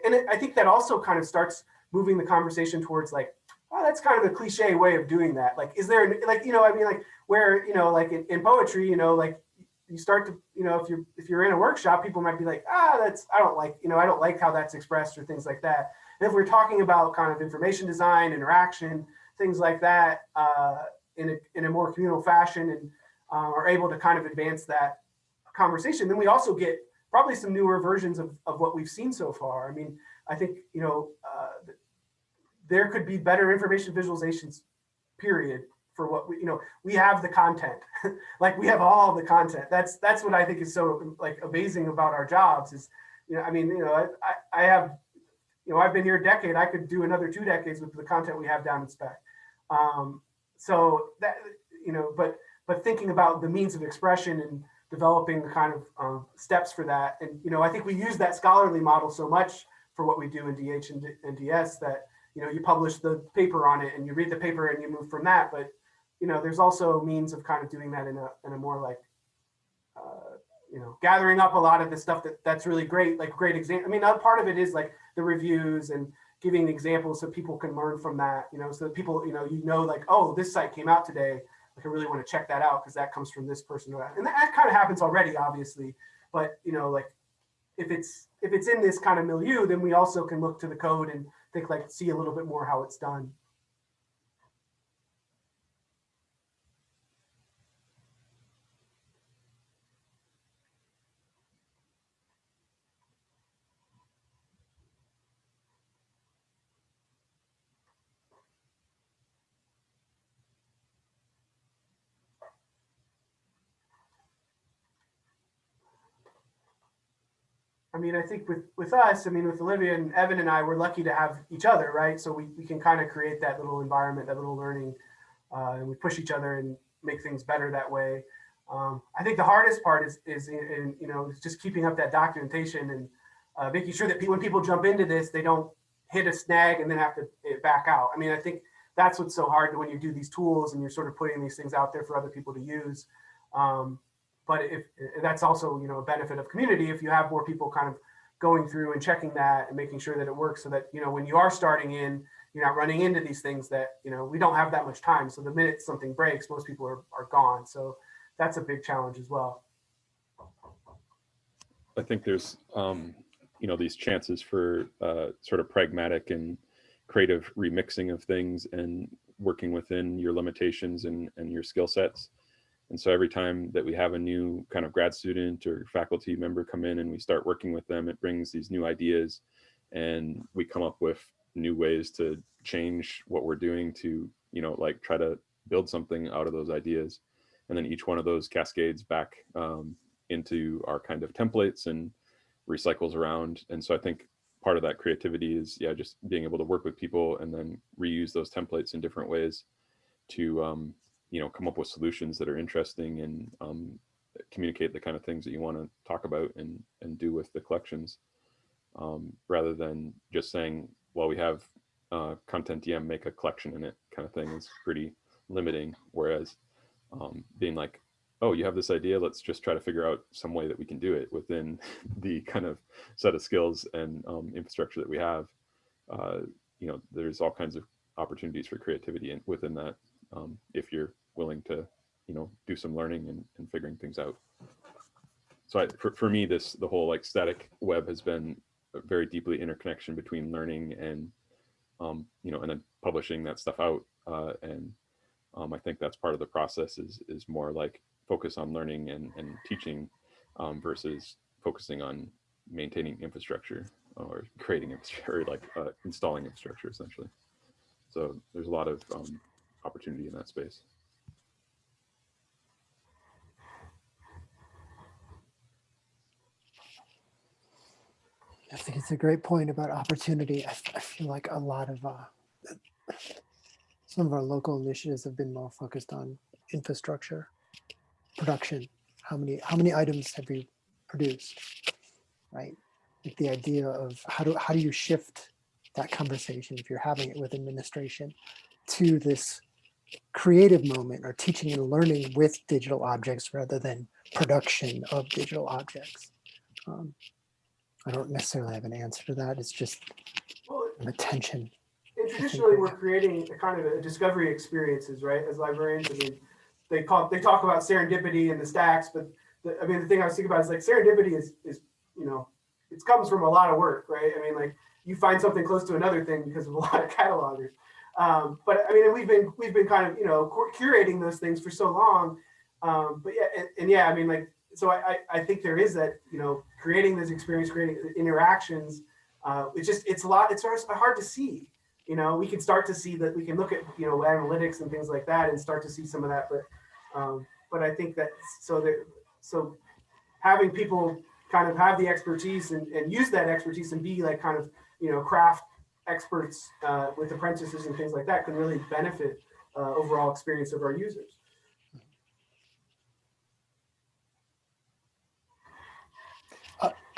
and it, I think that also kind of starts moving the conversation towards like, oh, that's kind of a cliche way of doing that. Like, is there like, you know, I mean, like where, you know, like in, in poetry, you know, like you start to, you know, if you're, if you're in a workshop, people might be like, ah, that's, I don't like, you know, I don't like how that's expressed or things like that. And if we're talking about kind of information design, interaction, things like that, uh, in, a, in a more communal fashion and uh, are able to kind of advance that conversation, then we also get probably some newer versions of, of what we've seen so far. I mean, I think, you know, uh, there could be better information visualizations, period, for what we, you know, we have the content, like we have all the content. That's, that's what I think is so like amazing about our jobs is, you know, I mean, you know, I, I, have you know, I've been here a decade. I could do another two decades with the content we have down in spec. Um, so that, you know, but but thinking about the means of expression and developing the kind of um, steps for that. And, you know, I think we use that scholarly model so much for what we do in DH and, and DS that, you know, you publish the paper on it and you read the paper and you move from that. But, you know, there's also means of kind of doing that in a, in a more like, uh, you know, gathering up a lot of the stuff that that's really great, like great example. I mean, a part of it is like the reviews and giving examples so people can learn from that, you know, so that people, you know, you know, like, oh, this site came out today. Like, I really want to check that out because that comes from this person. And that kind of happens already, obviously. But, you know, like if it's if it's in this kind of milieu, then we also can look to the code and think like see a little bit more how it's done. I mean, I think with with us, I mean, with Olivia and Evan and I, we're lucky to have each other, right? So we, we can kind of create that little environment, that little learning, uh, and we push each other and make things better that way. Um, I think the hardest part is is in, in, you know just keeping up that documentation and uh, making sure that pe when people jump into this, they don't hit a snag and then have to eh, back out. I mean, I think that's what's so hard when you do these tools and you're sort of putting these things out there for other people to use. Um, but if that's also you know a benefit of community if you have more people kind of going through and checking that and making sure that it works so that you know when you are starting in you're not running into these things that you know we don't have that much time. So the minute something breaks most people are, are gone. So that's a big challenge as well. I think there's, um, you know, these chances for uh, sort of pragmatic and creative remixing of things and working within your limitations and, and your skill sets. And so every time that we have a new kind of grad student or faculty member come in and we start working with them, it brings these new ideas and we come up with new ways to change what we're doing to, you know, like try to build something out of those ideas. And then each one of those cascades back um, into our kind of templates and recycles around. And so I think part of that creativity is, yeah, just being able to work with people and then reuse those templates in different ways to, um, you know, come up with solutions that are interesting and um, communicate the kind of things that you want to talk about and, and do with the collections. Um, rather than just saying, well, we have uh, CONTENTdm, make a collection in it kind of thing is pretty limiting. Whereas um, being like, oh, you have this idea, let's just try to figure out some way that we can do it within the kind of set of skills and um, infrastructure that we have. Uh, you know, there's all kinds of opportunities for creativity in, within that um, if you're willing to, you know, do some learning and, and figuring things out. So I, for, for me, this, the whole like static web has been a very deeply interconnection between learning and, um, you know, and then publishing that stuff out. Uh, and um, I think that's part of the process is, is more like focus on learning and, and teaching um, versus focusing on maintaining infrastructure or creating infrastructure, or like uh, installing infrastructure essentially. So there's a lot of um, opportunity in that space. I think it's a great point about opportunity. I feel like a lot of uh, some of our local initiatives have been more focused on infrastructure, production. How many how many items have you produced? Right. Like the idea of how do how do you shift that conversation if you're having it with administration to this creative moment or teaching and learning with digital objects rather than production of digital objects. Um, I don't necessarily have an answer to that. It's just well, an attention. and traditionally we're creating a kind of a discovery experiences right as librarians i mean they call they talk about serendipity and the stacks but the, i mean the thing i was thinking about is like serendipity is is you know it comes from a lot of work right i mean like you find something close to another thing because of a lot of catalogers um, but i mean we've been we've been kind of you know curating those things for so long um, but yeah and, and yeah i mean like so I, I think there is that you know creating this experience creating interactions uh, it's just it's a lot it's hard to see you know? We can start to see that we can look at you know analytics and things like that and start to see some of that but um, but i think that so that so having people kind of have the expertise and, and use that expertise and be like kind of you know craft experts uh, with apprentices and things like that can really benefit uh, overall experience of our users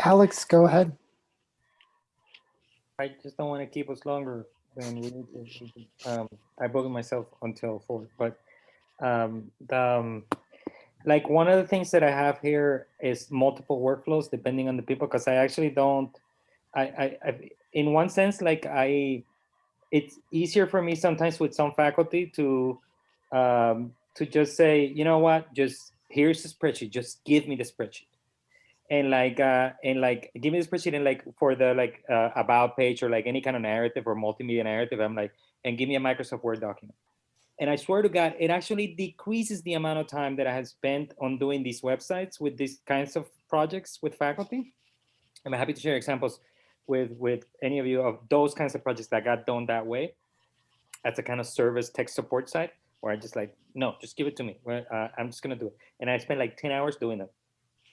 Alex, go ahead. I just don't want to keep us longer than we need to. Um, I booked myself until four, but Um, the, um, like one of the things that I have here is multiple workflows depending on the people, because I actually don't, I, I, I, in one sense, like I, it's easier for me sometimes with some faculty to, um, to just say, you know what, just here's the spreadsheet, just give me the spreadsheet. And like, uh, and like, give me this and like for the like uh, about page or like any kind of narrative or multimedia narrative, I'm like, and give me a Microsoft Word document. And I swear to God, it actually decreases the amount of time that I have spent on doing these websites with these kinds of projects with faculty. I'm happy to share examples with, with any of you of those kinds of projects that got done that way. That's a kind of service tech support site where I just like, no, just give it to me. Uh, I'm just gonna do it. And I spent like 10 hours doing them.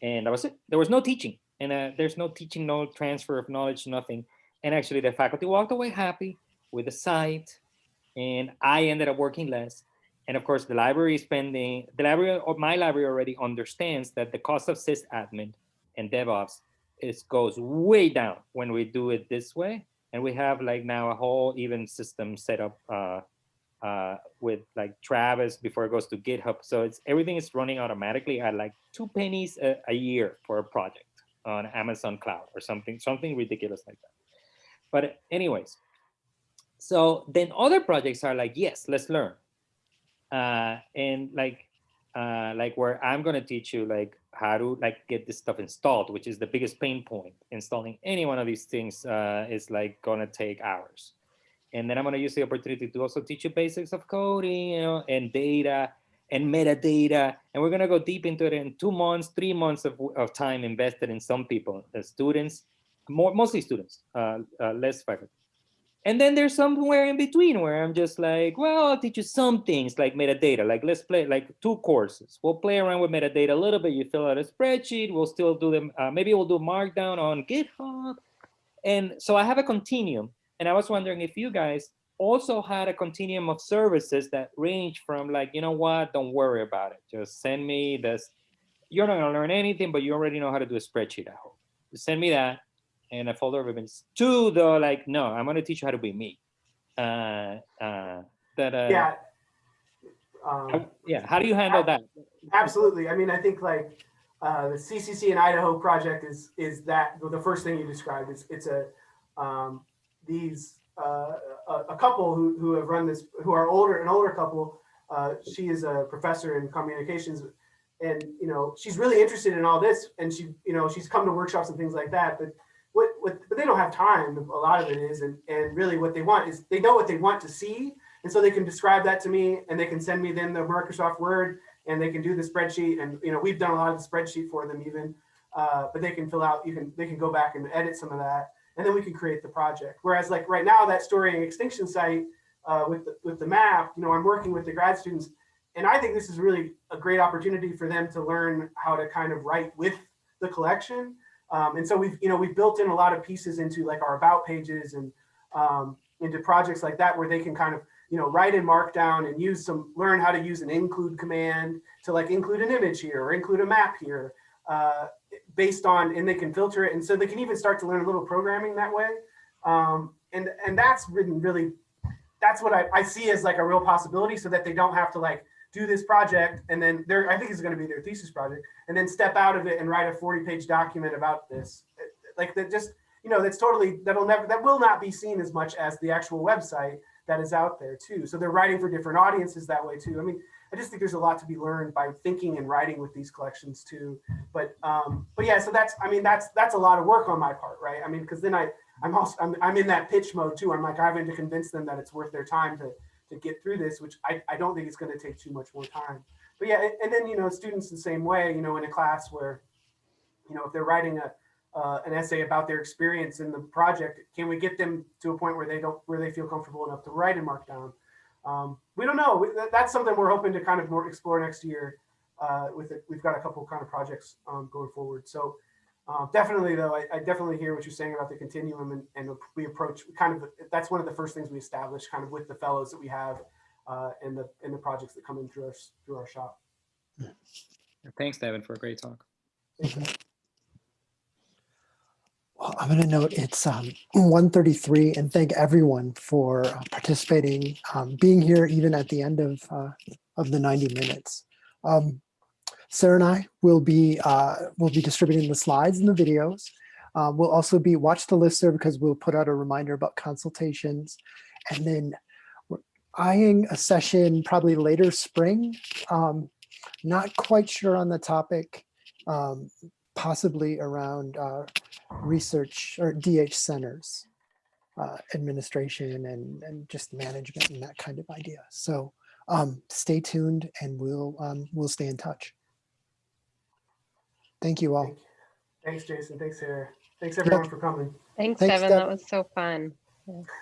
And that was it. There was no teaching. And uh, there's no teaching, no transfer of knowledge, nothing. And actually the faculty walked away happy with the site, and I ended up working less. And of course, the library is spending, the library or my library already understands that the cost of sysadmin and DevOps is goes way down when we do it this way. And we have like now a whole even system set up uh, uh, with like Travis before it goes to GitHub. So it's everything is running automatically at like two pennies a, a year for a project on Amazon Cloud or something, something ridiculous like that. But anyways, so then other projects are like, yes, let's learn. Uh, and like, uh, like where I'm gonna teach you like how to like get this stuff installed, which is the biggest pain point. Installing any one of these things uh, is like gonna take hours. And then I'm gonna use the opportunity to also teach you basics of coding, you know, and data and metadata. And we're gonna go deep into it in two months, three months of, of time invested in some people, the students, more, mostly students, uh, uh, less faculty. And then there's somewhere in between where I'm just like, well, I'll teach you some things like metadata. Like let's play like two courses. We'll play around with metadata a little bit. You fill out a spreadsheet. We'll still do them. Uh, maybe we'll do Markdown on GitHub. And so I have a continuum. And I was wondering if you guys also had a continuum of services that range from like, you know what, don't worry about it. Just send me this. You're not gonna learn anything, but you already know how to do a spreadsheet, I hope. Just send me that and a folder of events. Two, though, like, no, I'm gonna teach you how to be me. Uh, uh, that, uh, Yeah. how- Um, yeah, how do you handle that? Absolutely. I mean, I think like uh, the CCC in Idaho project is is that the first thing you described. is it's a um, these uh, a, a couple who who have run this who are older an older couple. Uh, she is a professor in communications, and you know she's really interested in all this, and she you know she's come to workshops and things like that. But what what but they don't have time. A lot of it is, and and really what they want is they know what they want to see, and so they can describe that to me, and they can send me then the Microsoft Word and they can do the spreadsheet and you know we've done a lot of the spreadsheet for them even uh, but they can fill out you can they can go back and edit some of that and then we can create the project. Whereas like right now that story and extinction site uh, with the, with the map you know i'm working with the grad students and i think this is really a great opportunity for them to learn how to kind of write with the collection. Um, and so we've you know we've built in a lot of pieces into like our about pages and um, into projects like that where they can kind of you know, write in Markdown and use some, learn how to use an include command to like include an image here or include a map here uh, based on, and they can filter it. And so they can even start to learn a little programming that way. Um, and, and that's written really, that's what I, I see as like a real possibility so that they don't have to like do this project and then they're, I think it's going to be their thesis project and then step out of it and write a 40 page document about this. Like that just, you know, that's totally, that'll never, that will not be seen as much as the actual website that is out there too. So they're writing for different audiences that way too. I mean, I just think there's a lot to be learned by thinking and writing with these collections too. But um, but yeah, so that's I mean that's that's a lot of work on my part, right? I mean, because then I I'm also I'm, I'm in that pitch mode too. I'm like having to convince them that it's worth their time to to get through this, which I, I don't think it's going to take too much more time. But yeah, and then you know students the same way, you know, in a class where you know if they're writing a uh, an essay about their experience in the project. Can we get them to a point where they don't, where they feel comfortable enough to write in Markdown? Um, we don't know. That's something we're hoping to kind of more explore next year. Uh, with it, we've got a couple kind of projects um, going forward. So uh, definitely, though, I, I, definitely hear what you're saying about the continuum, and, and we approach kind of that's one of the first things we establish, kind of with the fellows that we have uh, and the and the projects that come in through our through our shop. Thanks, Devin, for a great talk. Well, I'm going to note it's um, 1:33 and thank everyone for uh, participating, um, being here even at the end of uh, of the 90 minutes. Um, Sarah and I will be uh, will be distributing the slides and the videos. Uh, we'll also be watch the listserv because we'll put out a reminder about consultations, and then we're eyeing a session probably later spring. Um, not quite sure on the topic, um, possibly around uh, research or DH centers, uh, administration and, and just management and that kind of idea. So um, stay tuned and we'll, um, we'll stay in touch. Thank you all. Thanks, Jason. Thanks, Sarah. Thanks everyone for coming. Thanks, Thanks, Devin. That was so fun.